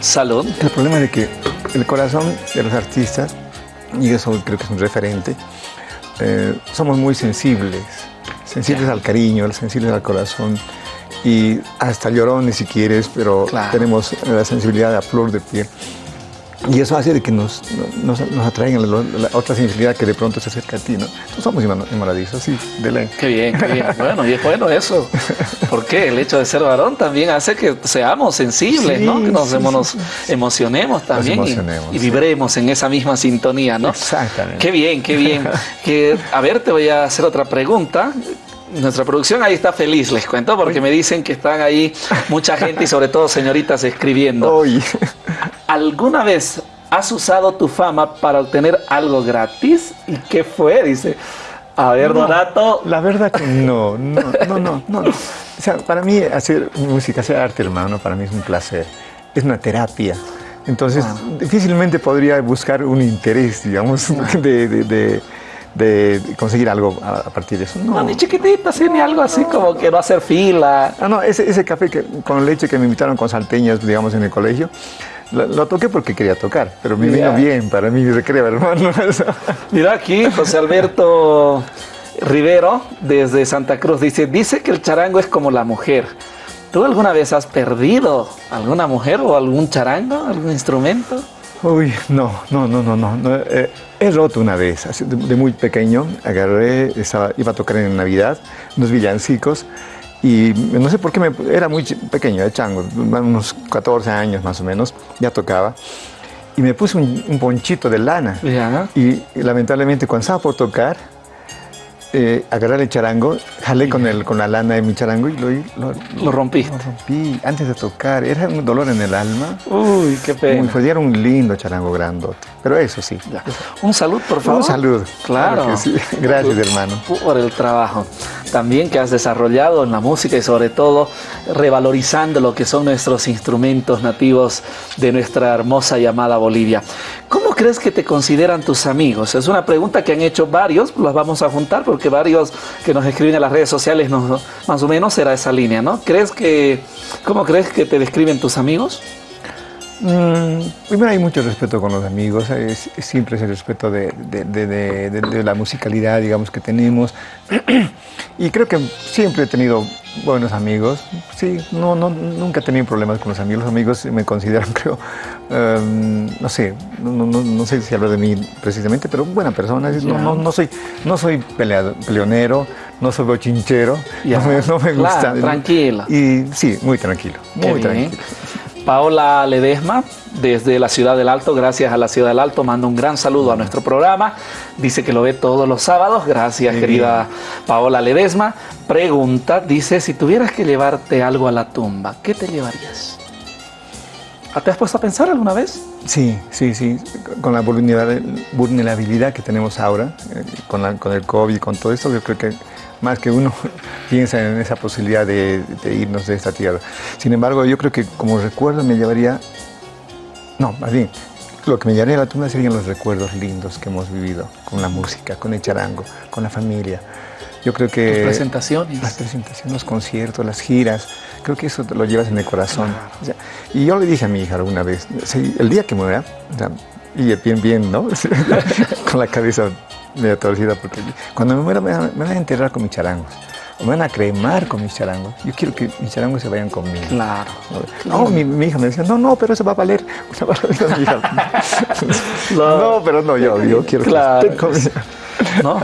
Salud. El problema es de que el corazón de los artistas, y eso creo que es un referente, eh, somos muy sensibles, sensibles al cariño, sensibles al corazón y hasta llorones si quieres, pero tenemos la sensibilidad a flor de piel. Y eso hace de que nos, nos, nos atraigan la, otra sensibilidad que de pronto se acerca a ti, ¿no? somos enamoradizos, sí, de ley. Qué bien, qué bien. *laughs* Bueno, y es bueno eso. Porque el hecho de ser varón también hace que seamos sensibles, ¿no? Que nos, emocionemos también y, vibremos en esa misma sintonía, ¿no? Exactamente. Qué bien, qué bien. *laughs* que, a ver, te voy a hacer otra pregunta nuestra producción ahí está feliz, les cuento, porque me dicen que están ahí mucha gente y sobre todo señoritas escribiendo. ¿Alguna vez has usado tu fama para obtener algo gratis? ¿Y qué fue? Dice. A ver, Donato. La verdad que no, no, no, no, no. O sea, para mí hacer música, hacer arte, hermano, para mí es un placer. Es una terapia. Entonces, ah. difícilmente podría buscar un interés, digamos, *laughs* de de conseguir algo a, partir de eso. No, ni chiquitita, sí, ni algo así como que no hacer fila. Ah, no, ese, ese café que, con leche que me invitaron con salteñas, digamos, en el colegio, lo, toqué porque quería tocar, pero me vino bien para mí, recreo, hermano. *laughs* Mira aquí, José Alberto Rivero, desde Santa Cruz, dice, dice que el charango es como la mujer. ¿Tú alguna vez has perdido alguna mujer o algún charango, algún instrumento? Uy, no, no, no, no, no. no, eh, he roto una vez, de muy pequeño, agarré, estaba- iba a tocar en Navidad, unos villancicos, y no sé por qué, me, era muy pequeño, de chango, unos 14 años más o menos, ya tocaba, y me puse un, un ponchito de lana. Y, lamentablemente cuando estaba por tocar, eh, agarré el charango, jalé con, el, con la lana de mi charango y lo, lo, Lo rompiste. lo rompí antes de tocar. Era un dolor en el alma. Uy, qué Muy pena. era un lindo charango grandote. Pero eso sí. Ya. Un salud, por favor. Un saludo. Claro. sí. Gracias, hermano. Por el trabajo también que has desarrollado en la música y sobre todo revalorizando lo que son nuestros instrumentos nativos de nuestra hermosa llamada Bolivia. ¿Cómo crees que te consideran tus amigos? Es una pregunta que han hecho varios, las vamos a juntar porque varios que nos escriben en las redes sociales nos- más o menos será esa línea, ¿no? ¿Crees que, ¿Cómo crees que te describen tus amigos? Mm, primero hay mucho respeto con los amigos, es- es siempre es el respeto de, de- de- de- de- de la musicalidad, digamos, que tenemos. *clears throat* y creo que siempre he tenido buenos amigos. Sí, no, no, nunca he tenido problemas con los amigos. Los amigos me consideran, *laughs* creo, em, no sé, no, no- no- no sé si hablar de mí precisamente, pero buena persona. No, no, no soy, no soy peleado- peleonero, no soy bochinchero, *laughs* no me, no me Claro, gusta. tranquilo. Y sí, muy tranquilo, Qué muy bien. Paola Ledesma, desde la Ciudad del Alto, gracias a la Ciudad del Alto, manda un gran saludo a nuestro programa. Dice que lo ve todos los sábados. Gracias, querida Paola Ledesma. Pregunta, dice, si tuvieras que llevarte algo a la tumba, ¿qué te llevarías? ¿Ah, ¿Te has puesto a pensar alguna vez? Sí, sí, sí. Con la vulnerabilidad, que tenemos ahora, eh, con, la- con el COVID, con todo esto, yo creo que más que uno *laughs* piensa en esa posibilidad de, de irnos de esta tierra. Sin embargo, yo creo que como recuerdo me llevaría, no, más bien, lo que me llevaría a la tumba serían los recuerdos lindos que hemos vivido con la música, con el charango, con la familia. Yo creo que... Tus presentaciones. Las presentaciones, los conciertos, las giras, creo que eso te lo llevas en el corazón. O sea, y yo le dije a mi hija alguna vez, sí, el día que muera, o sea, y bien, bien, ¿no? *laughs* con la cabeza medio torcida, porque cuando me muera me van, me van a enterrar con mis charangos, o me van a cremar con mis charangos. Yo quiero que mis charangos se vayan conmigo. Claro. No, mi, mi hija me decía, no, no, pero eso va a valer *laughs* mi hija. *laughs* no, pero no, yo, yo quiero Claro. que esté conmigo. ¿no?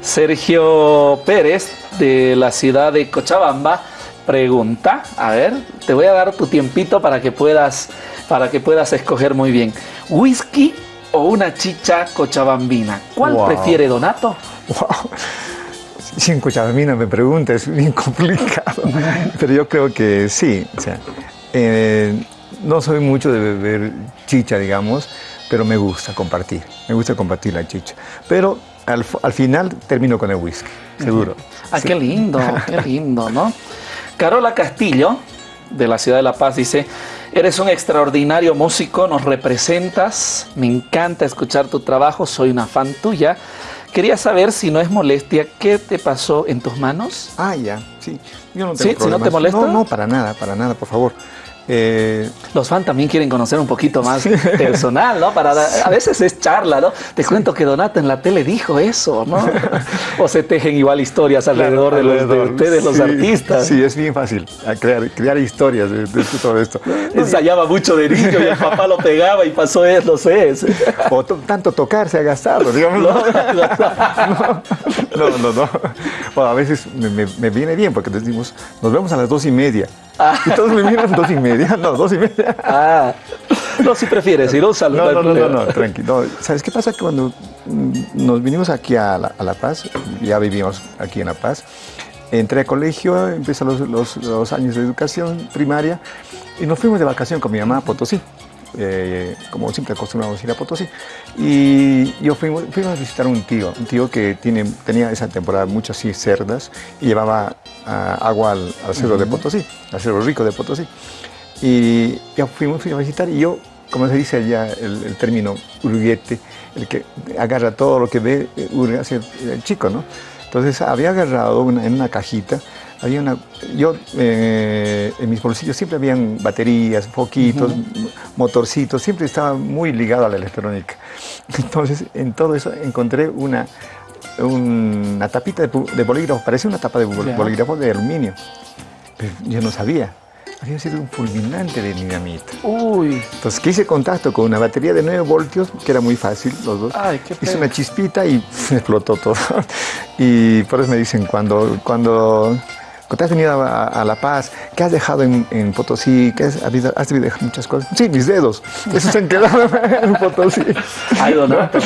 Sergio Pérez, de la ciudad de Cochabamba, pregunta, a ver, te voy a dar tu tiempito para que puedas, para que puedas escoger muy bien. ¿Whisky o una chicha cochabambina? ¿Cuál Wow. prefiere Donato? Wow. Si en Cochabamba me pregunta, es bien complicado. *laughs* Pero yo creo que sí. O sea, eh, no soy mucho de beber chicha, digamos, pero me gusta compartir. Me gusta compartir la chicha. Pero al, al final termino con el whisky, seguro. Ah, Sí. qué lindo, *laughs* qué lindo, ¿no? Carola Castillo, de la ciudad de La Paz, dice, eres un extraordinario músico, nos representas, me encanta escuchar tu trabajo, soy una fan tuya. Quería saber si no es molestia, ¿qué te pasó en tus manos? Ah, ya, sí. Yo no Sí, si no te molesta. No, no, para nada, para nada, por favor. Eh, Los fans también quieren conocer un poquito más *laughs* personal, ¿no? Para a veces es charla, ¿no? Te cuento que Donato en la tele dijo eso, ¿no? *laughs* O se tejen igual historias alrededor, de, los, de ustedes, los artistas. Sí, es bien fácil crear, crear historias de, de todo esto. *laughs* Ensayaba mucho de niño y el papá lo pegaba y pasó eso, no sé. O to- tanto tocar se ha gastado, digamos. No, no, no. no. Bueno, a veces me, me- me viene bien porque decimos, nos vemos a las dos y media. Y todos me miran dos y media. No, dos y media. Ah, no, si prefieres, ir un saludo. No, no, no, no, no, tranquilo. ¿Sabes qué pasa? Que cuando mm, nos vinimos aquí a La, a La Paz, ya vivimos aquí en La Paz, entré a colegio, empecé los, los- los años de educación primaria y nos fuimos de vacación con mi mamá a Potosí. eh, como siempre acostumbramos ir a Potosí. Y yo fuimos, fuimos a visitar un tío, un tío que tiene, tenía esa temporada muchas cerdas y llevaba ah, agua al, al cerro de Potosí, al cerro rico de Potosí. Y ya fuimos, a visitar y yo, como se dice allá el, el término urguete, el que agarra todo lo que ve, eh, hurga, es el, chico, ¿no? Entonces había agarrado una- en una cajita, había una, yo eh, en mis bolsillos siempre habían baterías, foquitos, motorcitos, siempre estaba muy ligado a la electrónica. *laughs* Entonces en todo eso encontré una, una tapita de, de bolígrafo, parecía una tapa de bolígrafo de aluminio, pero yo no sabía. Había sido un fulminante de dinamita. Uy. Entonces quise contacto con una batería de 9 voltios, que era muy fácil, los dos. Ay, qué Hice una chispita y *laughs* explotó todo. Y por eso me dicen, cuando, cuando, cuando has venido a, a La Paz, ¿qué has dejado en, en Potosí? ¿Qué has, habido- has debido dejar muchas cosas? Sí, mis dedos. Esos se han quedado en Potosí. Ay, Donato,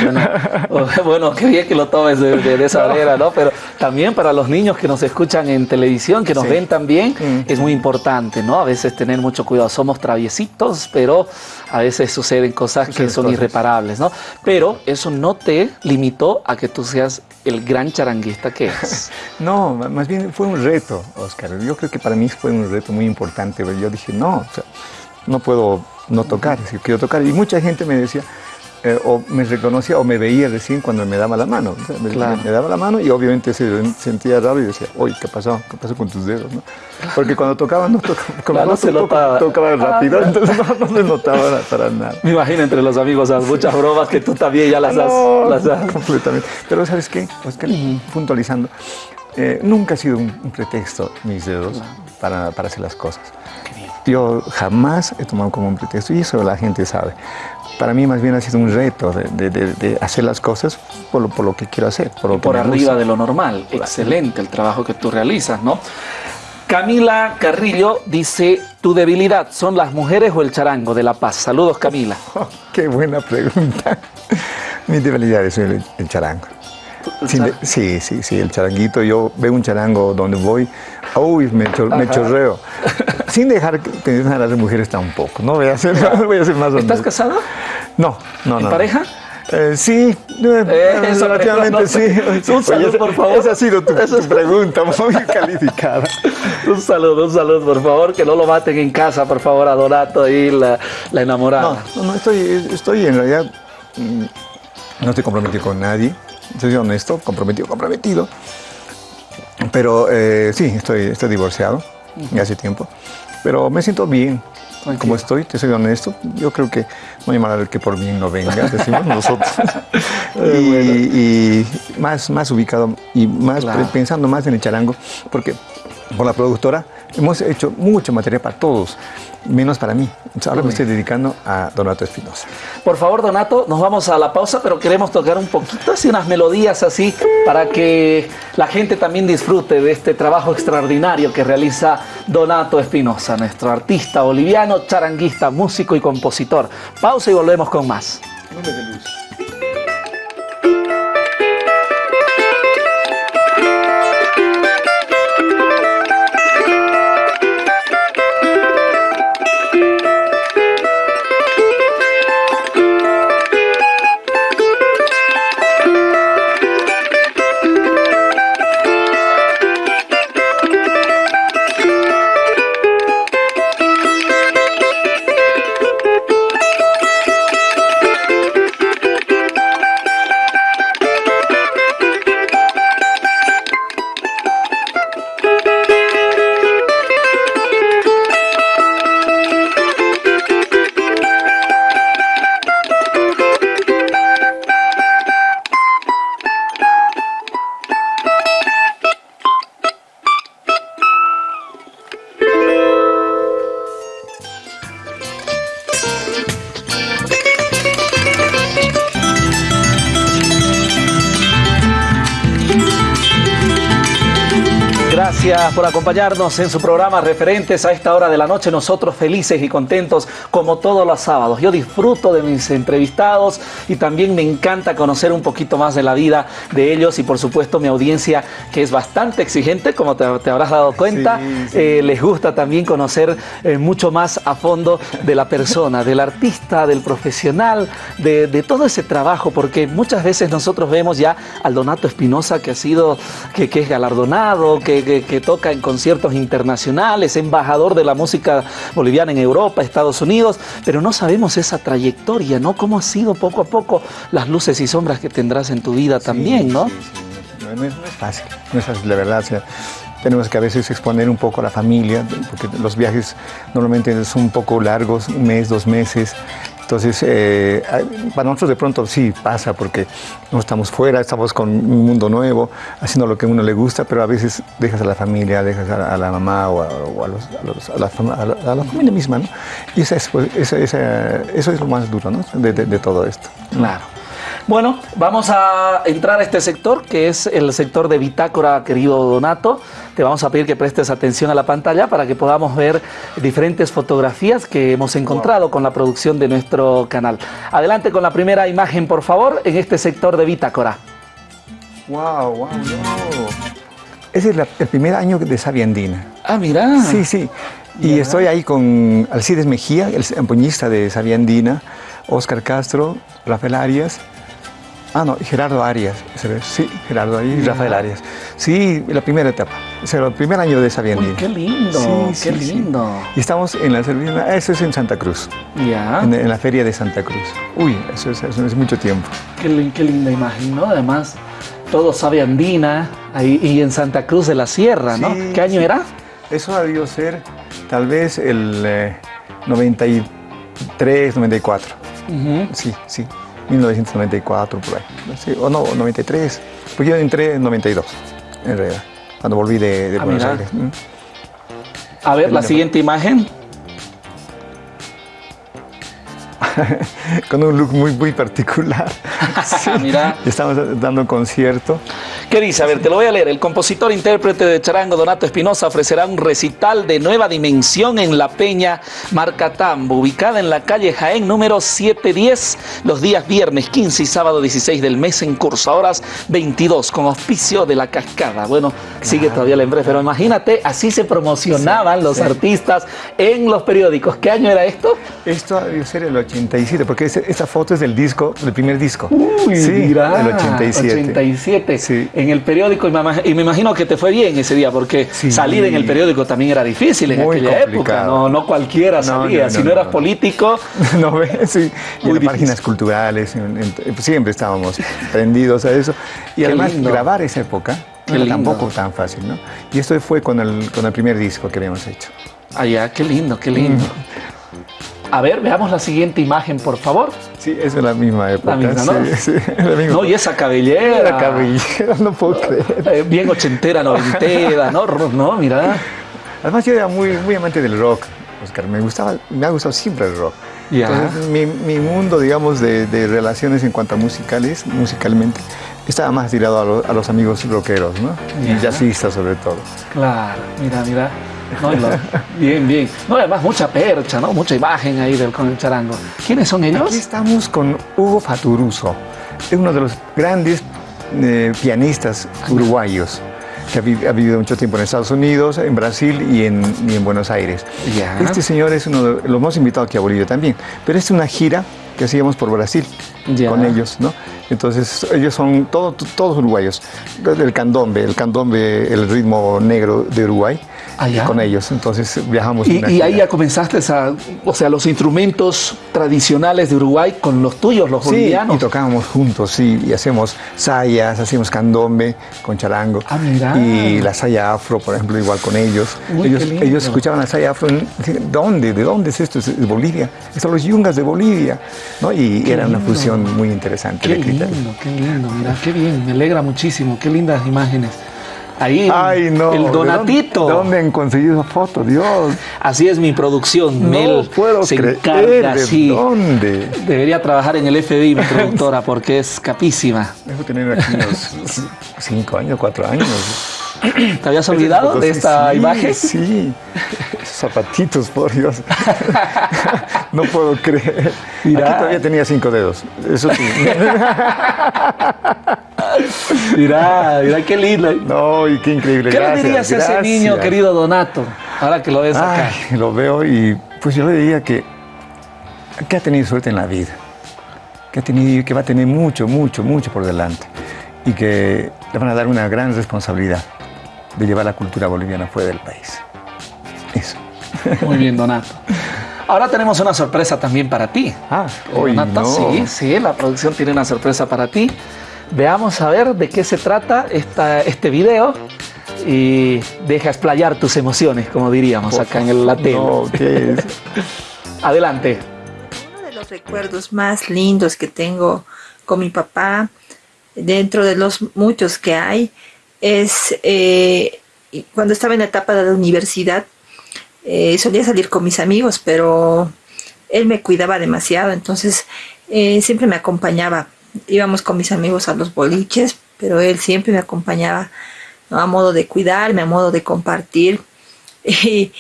bueno, bueno, qué bien que lo tomes de, de- de esa manera, ¿no? Pero también para los niños que nos escuchan en televisión, que nos Sí. ven también, Mm. es muy importante, ¿no? A veces tener mucho cuidado. Somos traviesitos, pero a veces suceden cosas que son cosas. irreparables, ¿no? Pero eso no te limitó a que tú seas el gran charanguista que *laughs* es. No, más bien fue un reto, Oscar. Yo creo que para mí fue un reto muy importante. Yo dije, no, o sea, no puedo no tocar, si quiero tocar. Y mucha gente me decía, eh, o me reconocía o me veía recién cuando me daba la mano. O sea, me, Claro. me daba la mano y obviamente se sentía raro y decía, oye, ¿qué pasó? ¿Qué pasó con tus dedos? no? Porque cuando tocaba, no tocaba, como Claro, no se toco, notaba. tocaba rápido, Ah. entonces no, no se notaba para nada. Me imagino entre los amigos muchas bromas que tú también ya las has... No, las has- completamente. Pero ¿sabes qué? Oscar, puntualizando, eh, nunca ha sido un, un pretexto mis dedos para, para hacer las cosas. Yo jamás he tomado como un pretexto y eso la gente sabe. Para mí más bien ha sido un reto de, de- de- de hacer las cosas por lo, por lo que quiero hacer. Por, lo que por me arriba gusta. de lo normal. Excelente el trabajo que tú realizas, ¿no? Camila Carrillo dice, ¿tu debilidad son las mujeres o el charango de La Paz? Saludos, Camila. *laughs* Oh, qué buena pregunta. Mi debilidad es el, el charango. Sin sí, sí, sí, el charanguito. Yo veo un charango donde voy, uy, me, cho- me chorreo. Sin dejar que tener a las mujeres tampoco. No voy a ser, no *laughs* voy a ser más ¿Estás honesto. No, no, ¿En no. pareja? Eh, sí, eh, eso, relativamente sí. *laughs* un saludo, Oye, por favor. Esa ha sido tu, tu pregunta muy *laughs* calificada. Un saludo, un saludo, por favor, que no lo maten en casa, por favor, a Donato y la, la enamorada. No, no, no, estoy, estoy en realidad, mm, no estoy comprometido con nadie, soy honesto, comprometido, comprometido. Pero eh, sí, estoy, estoy divorciado ya hace tiempo, pero me siento bien. Tranquilo. Como estoy, te soy honesto, yo creo que no hay mal que por bien no venga, *laughs* decimos nosotros. y, y más, más ubicado y más Claro. pensando más en el charango, porque por la productora hemos hecho mucho material para todos, menos para mí. Entonces, ahora me estoy dedicando a Donato Espinosa. Por favor, Donato, nos vamos a la pausa, pero queremos tocar un poquito así, unas melodías así, para que la gente también disfrute de este trabajo extraordinario que realiza Donato Espinosa, nuestro artista boliviano, charanguista, músico y compositor. Pausa y volvemos con más. Gracias por acompañarnos en su programa Referentes a esta hora de la noche. Nosotros felices y contentos como todos los sábados. Yo disfruto de mis entrevistados y también me encanta conocer un poquito más de la vida de ellos y por supuesto mi audiencia que es bastante exigente, como te, te habrás dado cuenta. Sí, sí. Eh, les gusta también conocer eh, mucho más a fondo de la persona, del artista, del profesional, de, de todo ese trabajo, porque muchas veces nosotros vemos ya al Donato Espinosa que ha sido, que, que es galardonado, que, que- que toca en conciertos internacionales, embajador de la música boliviana en Europa, Estados Unidos, pero no sabemos esa trayectoria, ¿no? ¿Cómo ha sido poco a poco las luces y sombras que tendrás en tu vida también, ¿no? sí, sí. No, no es, no es fácil, no es fácil, la verdad. o sea, tenemos que a veces exponer un poco a la familia, porque los viajes normalmente son un poco largos, un mes, dos meses. Entonces, eh, para nosotros de pronto sí pasa porque no estamos fuera, estamos con un mundo nuevo, haciendo lo que a uno le gusta, pero a veces dejas a la familia, dejas a, la mamá o, a, la, familia misma, ¿no? Y esa es, pues, eso es lo más duro, ¿no? De, de todo esto. Claro. Bueno, vamos a entrar a este sector, que es el sector de bitácora, querido Donato. Te vamos a pedir que prestes atención a la pantalla para que podamos ver diferentes fotografías que hemos encontrado con la producción de nuestro canal. Adelante con la primera imagen, por favor, en este sector de bitácora. ¡Wow, wow, wow! Ese es el primer año de Sabia Andina. Ah, mira. Sí, sí. Y estoy ahí con Alcides Mejía, el empuñista de Sabia Andina, Oscar Castro, Rafael Arias Ah, no, Gerardo Arias. Sí, Gerardo Arias y Rafael Arias. Sí, la primera etapa. O sea, el primer año de esa qué lindo, qué lindo. Y estamos en la servina, eso es en Santa Cruz. Ya. En, la feria de Santa Cruz. Uy, eso es, es mucho tiempo. Qué, qué, linda imagen, ¿no? Además, todo sabe andina ahí, y en Santa Cruz de la Sierra, ¿no? ¿Qué año era? Eso ha debido ser tal vez el 93, 94. Sí, sí. 1994 por ahí, o no, 93, porque yo entré en 92, en realidad, cuando volví de, ah, Buenos Aires. A ver, la siguiente imagen. *laughs* con un look muy, muy particular. *laughs* Mira. Estamos dando un concierto. ¿Qué dice? A ver, te lo voy a leer. El compositor intérprete de charango Donato Espinosa ofrecerá un recital de nueva dimensión en La Peña Marcatambo, ubicada en la calle Jaén número 710, los días viernes 15 y sábado 16 del mes en curso, a horas 22, con auspicio de La Cascada. Bueno, sigue todavía la empresa, pero imagínate, así se promocionaban los artistas en los periódicos. ¿Qué año era esto? Esto debe ser el 87, porque esta foto es del disco, del primer disco. Uy, sí, mira, el 87. 87. Sí. En el periódico, y me, imagino que te fue bien ese día, porque salir en el periódico también era difícil en aquella época. No, no cualquiera salía. si no, eras político. *laughs* No ves, sí. Y en páginas culturales, siempre estábamos prendidos a eso. Y además, grabar esa época no era tampoco tan fácil, ¿no? Y esto fue con el, con el primer disco que habíamos hecho. Ya, qué lindo, qué lindo. Mm. A ver, veamos la siguiente imagen, por favor. Sí, es de la misma época. La misma, ¿no? *laughs* Sí, sí, la misma. No, y esa cabellera. La cabellera, no puedo creer. Eh, bien ochentera, noventera, ¿no? No, mira. Además, yo era muy, muy amante del rock, Oscar. Me gustaba, me ha gustado siempre el rock. Entonces, mi, mi, mundo, digamos, de, de, relaciones en cuanto a musicales, musicalmente, estaba más tirado a, los amigos rockeros, ¿no? Y jazzistas sobre todo. Claro, mira, mira. Bien, bien. No, además mucha percha, ¿no? Mucha imagen ahí del, con el charango. ¿Quiénes son ellos? Aquí estamos con Hugo Faturuso. Es uno de los grandes eh, pianistas uruguayos que ha, vivido mucho tiempo en Estados Unidos, en Brasil y en, en Buenos Aires. Este señor es uno de los hemos invitado aquí a Bolivia también, pero es una gira que hacíamos por Brasil con ellos, ¿no? Entonces ellos son todos uruguayos, el candombe, el candombe, el ritmo negro de Uruguay con ellos. Entonces viajamos. Y, y ahí ya comenzaste a, o sea, los instrumentos tradicionales de Uruguay con los tuyos, los bolivianos. y tocábamos juntos, sí, y hacemos sayas, hacíamos candombe con charango. Ah, mira. Y la saya afro, por ejemplo, igual con ellos. ellos, ellos escuchaban la saya afro, ¿dónde? ¿De dónde es esto? Es de Bolivia. Estos son los yungas de Bolivia. ¿no? Y era una fusión muy interesante. Qué lindo, qué lindo, mira, qué bien, me alegra muchísimo, qué lindas imágenes. Ahí Ay, no. el Donatito. ¿De dónde, han conseguido esa foto? Dios. Así es mi producción. No Mel puedo se creer. encarga ¿De dónde? Debería trabajar en el FBI, mi productora, *laughs* porque es capísima. Dejo tener aquí unos *laughs* cinco años, cuatro años. ¿Te habías olvidado de esta imagen? Sí, esos zapatitos, por Dios. *laughs* no puedo creer. Aquí todavía tenía cinco dedos, eso sí. Mirá, mirá qué lindo. No, y qué increíble. ¿Qué le dirías a ese niño, querido Donato, ahora que lo ves acá? lo veo y pues yo le diría que, que ha tenido suerte en la vida, que, ha tenido, que va a tener mucho, mucho, mucho por delante y que le van a dar una gran responsabilidad de llevar la cultura boliviana fuera del país. Eso. Muy bien, Donato. Ahora tenemos una sorpresa también para ti. Ah, hoy Donato, sí, sí, la producción tiene una sorpresa para ti. Veamos a ver de qué se trata esta, este video y deja explayar tus emociones, como diríamos acá en el, la No, ¿qué es? *laughs* Adelante los recuerdos más lindos que tengo con mi papá, dentro de los muchos que hay, es eh, cuando estaba en la etapa de la universidad, eh, solía salir con mis amigos, pero él me cuidaba demasiado, entonces eh, siempre me acompañaba. Íbamos con mis amigos a los boliches, pero él siempre me acompañaba a modo de cuidarme, a modo de compartir. *laughs* Y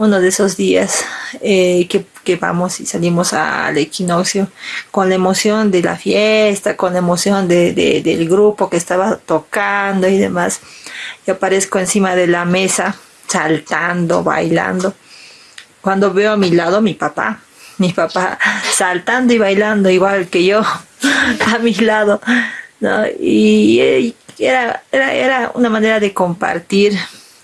uno de esos días eh, que, vamos y salimos al equinoccio con la emoción de la fiesta, con la emoción del grupo que estaba tocando y demás. Yo aparezco encima de la mesa, saltando, bailando. Cuando veo a mi lado mi papá, mi papá saltando y bailando igual que yo *laughs* a mi lado. Y, era, era, era una manera de compartir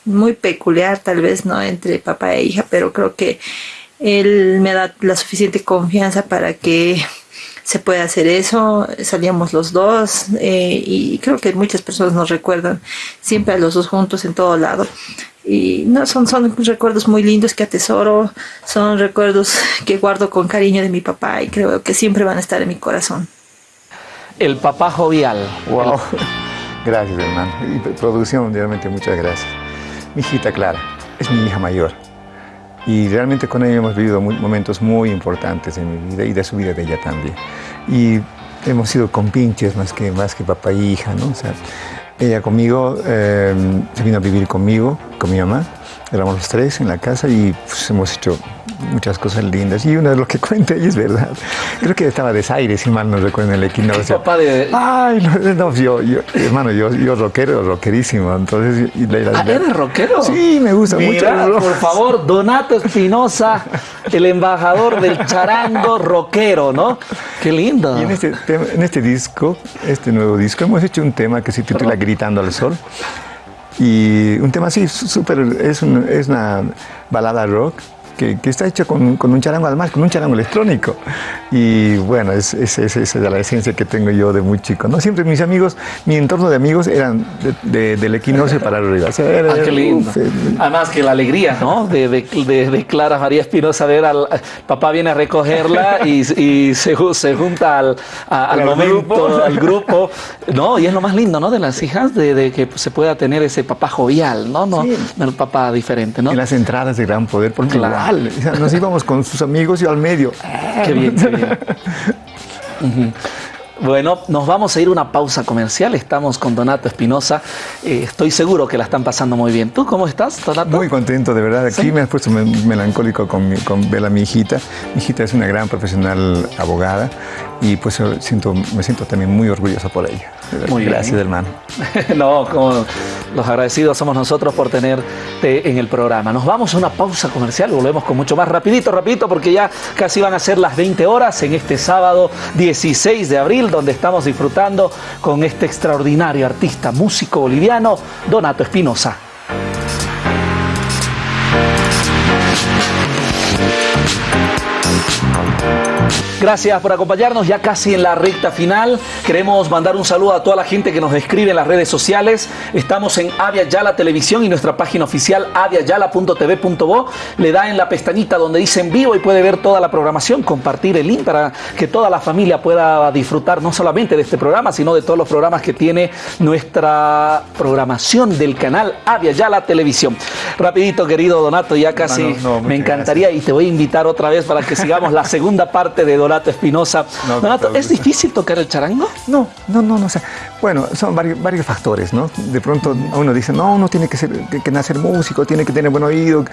muy peculiar tal vez, ¿no? Entre papá e hija, pero creo que él me da la suficiente confianza para que se pueda hacer eso. Salíamos los dos eh, y creo que muchas personas nos recuerdan siempre a los dos juntos en todo lado. Y no, son, son recuerdos muy lindos que atesoro, son recuerdos que guardo con cariño de mi papá y creo que siempre van a estar en mi corazón. El papá jovial. Wow. *laughs* Gracias, hermano. Y producción, realmente muchas gracias. Mi hijita Clara es mi hija mayor. Y realmente con ella hemos vivido momentos muy importantes en mi vida y de su vida de ella también. Y hemos sido compinches más que, más que papá y hija, ¿no? O sea, ella conmigo eh, se vino a vivir conmigo, con mi mamá. Éramos los tres en la casa y pues, hemos hecho muchas cosas lindas. Y una de lo que *laughs* cuenta ella es verdad. Creo que estaba desaire, si mal no recuerdo, en el equinoccio. Papá de... Ay, no, yo, yo, hermano, yo, yo rockero, rockerísimo. Entonces, y ¿Ah, ¿Eres rockero? Sí, me gusta Mira, mucho. por favor, Donato Espinosa, el embajador del charango rockero, ¿no? Qué lindo. Y en este, en este disco, este nuevo disco, hemos hecho un tema que se titula Gritando al Sol. Y un tema así, súper, es, es una balada rock que, está hecho con, con, un charango además, con un charango electrónico. Y bueno, es, es, es, es, la esencia que tengo yo de muy chico. ¿no? Siempre mis amigos, mi entorno de amigos eran de, del equinoccio para arriba. ah, qué lindo. además que la alegría, ¿no? De, de, Clara María Espinosa ver al papá viene a recogerla y, y se, se, junta al, al momento, grupo. al grupo. No, y es lo más lindo, ¿no? De las hijas, de, que se pueda tener ese papá jovial, ¿no? No, el papá diferente, ¿no? En las entradas de gran poder, porque claro nos íbamos con sus amigos y al medio. Qué bien, qué bien. *laughs* Bueno, nos vamos a ir a una pausa comercial. Estamos con Donato Espinosa. Eh, estoy seguro que la están pasando muy bien. ¿Tú cómo estás, Donato? Muy contento, de verdad. Aquí me has puesto melancólico con, con Bela, mi hijita. Mi hijita es una gran profesional abogada y pues siento, me siento también muy orgulloso por ella. Muy Gracias, hermano. *laughs* no, como los agradecidos somos nosotros por tenerte en el programa. Nos vamos a una pausa comercial, volvemos con mucho más rapidito, rapidito, porque ya casi van a ser las 20 horas en este sábado 16 de abril, donde estamos disfrutando con este extraordinario artista, músico boliviano, Donato Espinosa. Gracias por acompañarnos ya casi en la recta final. Queremos mandar un saludo a toda la gente que nos escribe en las redes sociales. Estamos en Avia Yala Televisión y nuestra página oficial aviayala.tv.bo. Le da en la pestañita donde dice en vivo y puede ver toda la programación, compartir el link para que toda la familia pueda disfrutar no solamente de este programa, sino de todos los programas que tiene nuestra programación del canal Avia Yala Televisión. Rapidito, querido Donato, ya casi me encantaría y te voy a invitar otra vez para que sigamos la segunda parte *laughs* de Donato Espinosa. Donato, ¿es difícil tocar el charango? No, no, no, no. O sea, bueno, son varios, varios, factores, ¿no? De pronto uno dice, no, uno tiene que, ser, que, nacer músico, tiene que tener buen oído.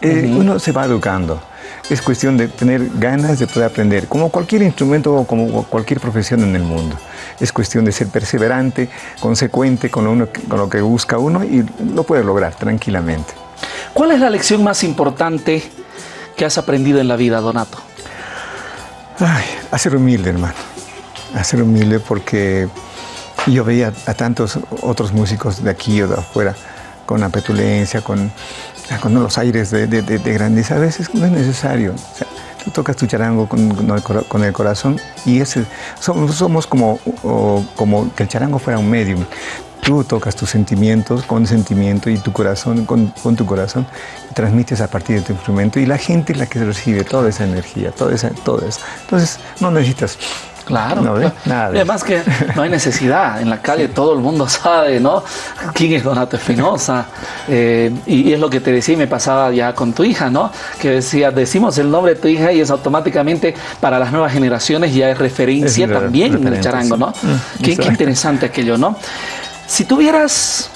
Eh, uno se va educando. Es cuestión de tener ganas de poder aprender, como cualquier instrumento o como cualquier profesión en el mundo. Es cuestión de ser perseverante, consecuente con lo, uno, con lo que busca uno y lo puede lograr tranquilamente. ¿Cuál es la lección más importante que has aprendido en la vida, Donato? Ay, a ser humilde, hermano. A ser humilde porque yo veía a tantos otros músicos de aquí o de afuera con la petulencia, con, con los aires de, de, grandeza. A veces no es necesario. tú tocas tu charango con, el corazón y ese, somos, somos como, como que el charango fuera un medium. Tú tocas tus sentimientos con sentimiento y tu corazón con, con, tu corazón y transmites a partir de tu instrumento y la gente es la que recibe toda esa energía, toda esa, todo eso. Entonces no necesitas Claro. No, Nada además que no hay necesidad. En la calle todo el mundo *laughs* sabe, ¿no? ¿Quién es Donato Espinosa? Eh, y, es lo que te decía y me pasaba ya con tu hija, ¿no? Que decía, decimos el nombre de tu hija y es automáticamente para las nuevas generaciones ya es referencia también en el charango, ¿no? Mm, qué, qué interesante aquello, ¿no? Si tuvieras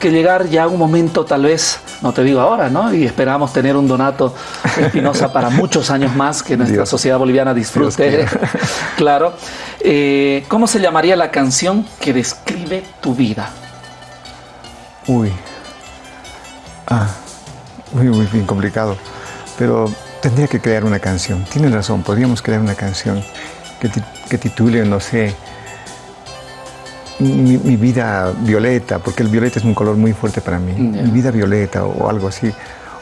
que llegar ya a un momento tal vez, no te digo ahora, ¿no? Y esperamos tener un Donato Espinosa para muchos años más que nuestra sociedad boliviana disfrute. *laughs* claro. Eh, ¿Cómo se llamaría la canción que describe tu vida? Uy. Ah, muy, muy bien complicado. Pero tendría que crear una canción. Tienes razón, podríamos crear una canción que, que titule, no sé, mi, vida violeta, porque el violeta es un color muy fuerte para mí, mi vida violeta o, algo así,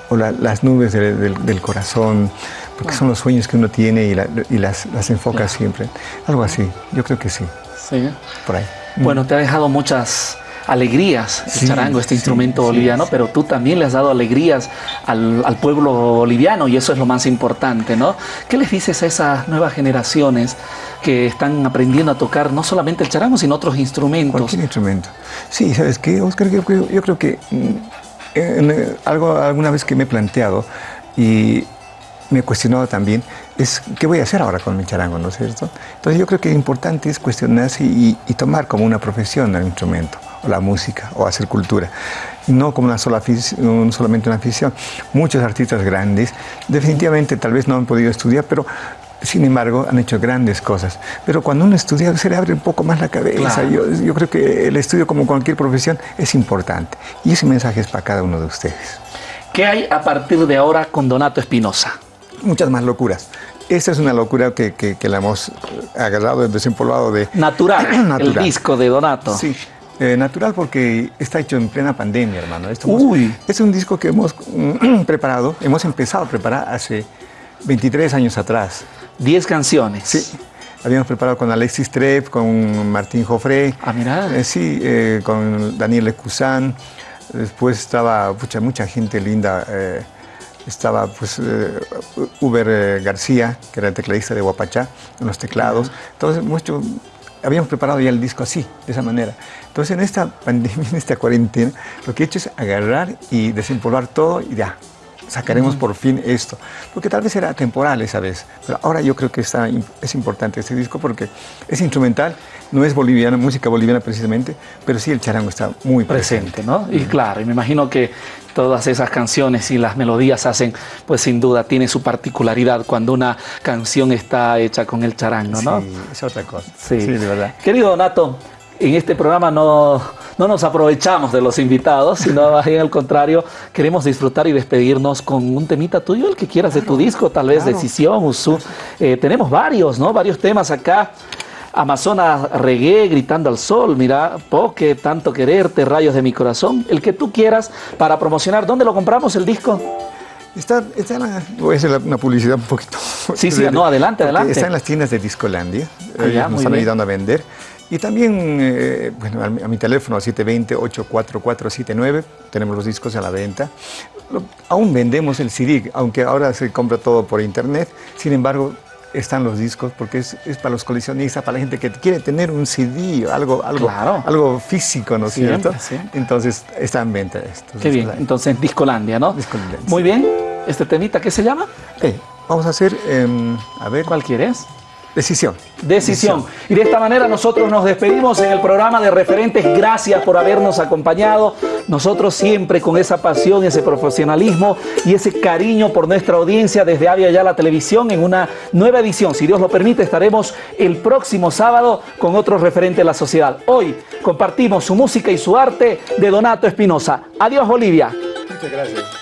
o las nubes del, corazón, porque son los sueños que uno tiene y, las, enfoca siempre, algo así, yo creo que sí. Sí. Por ahí. Bueno, te ha dejado muchas alegrías el charango, este instrumento boliviano, pero tú también le has dado alegrías al, al, pueblo boliviano y eso es lo más importante, ¿no? ¿Qué les dices a esas nuevas generaciones que están aprendiendo a tocar no solamente el charango, sino otros instrumentos? Cualquier instrumento. Sí, ¿sabes qué, Oscar? Yo, yo creo que mm, en, algo alguna vez que me he planteado y me he cuestionado también es qué voy a hacer ahora con mi charango, ¿no es cierto? Entonces yo creo que lo importante es cuestionarse y, y tomar como una profesión el instrumento la música o hacer cultura. No como una sola solamente una afición. Muchos artistas grandes definitivamente tal vez no han podido estudiar, pero sin embargo han hecho grandes cosas. Pero cuando uno estudia se le abre un poco más la cabeza. Yo, yo creo que el estudio como cualquier profesión es importante. Y ese mensaje es para cada uno de ustedes. ¿Qué hay a partir de ahora con Donato Espinosa? Muchas más locuras. Esta es una locura que, que, la hemos agarrado, desempolvado de... Natural, *clears throat* Natural, el disco de Donato. Sí, eh, natural porque está hecho en plena pandemia, hermano. Esto Uy. es un disco que hemos *clears throat* preparado, hemos empezado a preparar hace 23 años atrás. 10 canciones. Sí. Habíamos preparado con Alexis Trepp, con Martín Jofré. Ah, mira. Eh, sí, eh, con Daniel Lecuzán. Después estaba mucha, mucha gente linda. estaba pues Uber García, que era el tecladista de Guapachá, en los teclados. Entonces, mucho, habíamos preparado ya el disco así, de esa manera. Entonces en esta pandemia, *laughs* en esta cuarentena, lo que he hecho es agarrar y desempolvar todo y ya, sacaremos por fin esto. Porque tal vez era temporal esa vez, pero ahora yo creo que está, es importante este disco porque es instrumental, no es boliviana, música boliviana precisamente, pero sí el charango está muy presente. ¿no? Y claro, y me imagino que todas esas canciones y las melodías hacen, pues sin duda tiene su particularidad cuando una canción está hecha con el charango, ¿no? Sí, es otra cosa. Sí, de verdad. Querido Donato, en este programa no, no nos aprovechamos de los invitados, sino más bien al contrario, queremos disfrutar y despedirnos con un temita tuyo, el que quieras de tu disco, tal vez Decisión, Usu. Eh, tenemos varios, ¿no? Varios temas acá. Amazonas Reggae, Gritando al Sol, mira, Poke, Tanto Quererte, Rayos de mi Corazón, el que tú quieras para promocionar. ¿Dónde lo compramos el disco? Está, está en la, voy a hacer una publicidad un poquito. Sí, sí, no, adelante, adelante. Está en las tiendas de Discolandia, ah, nos están ayudando a vender. Y también, eh, bueno, a mi, teléfono 720-84479, tenemos los discos a la venta. aún vendemos el CD, aunque ahora se compra todo por internet. Sin embargo, están los discos porque es, para los coleccionistas, para la gente que quiere tener un CD, algo, algo, algo físico, ¿no es cierto? Entonces está en venta esto. Qué bien, entonces Discolandia, ¿no? Discolandia. Muy bien, ¿este temita qué se llama? Eh, vamos a hacer, em, a ver. ¿Cuál quieres? Decisión. Decisión. Y de esta manera nosotros nos despedimos en el programa de referentes. Gracias por habernos acompañado. Nosotros siempre con esa pasión, ese profesionalismo y ese cariño por nuestra audiencia desde Avia Ya la Televisión en una nueva edición. Si Dios lo permite, estaremos el próximo sábado con otros referentes de la sociedad. Hoy compartimos su música y su arte de Donato Espinosa. Adiós Bolivia. Muchas gracias.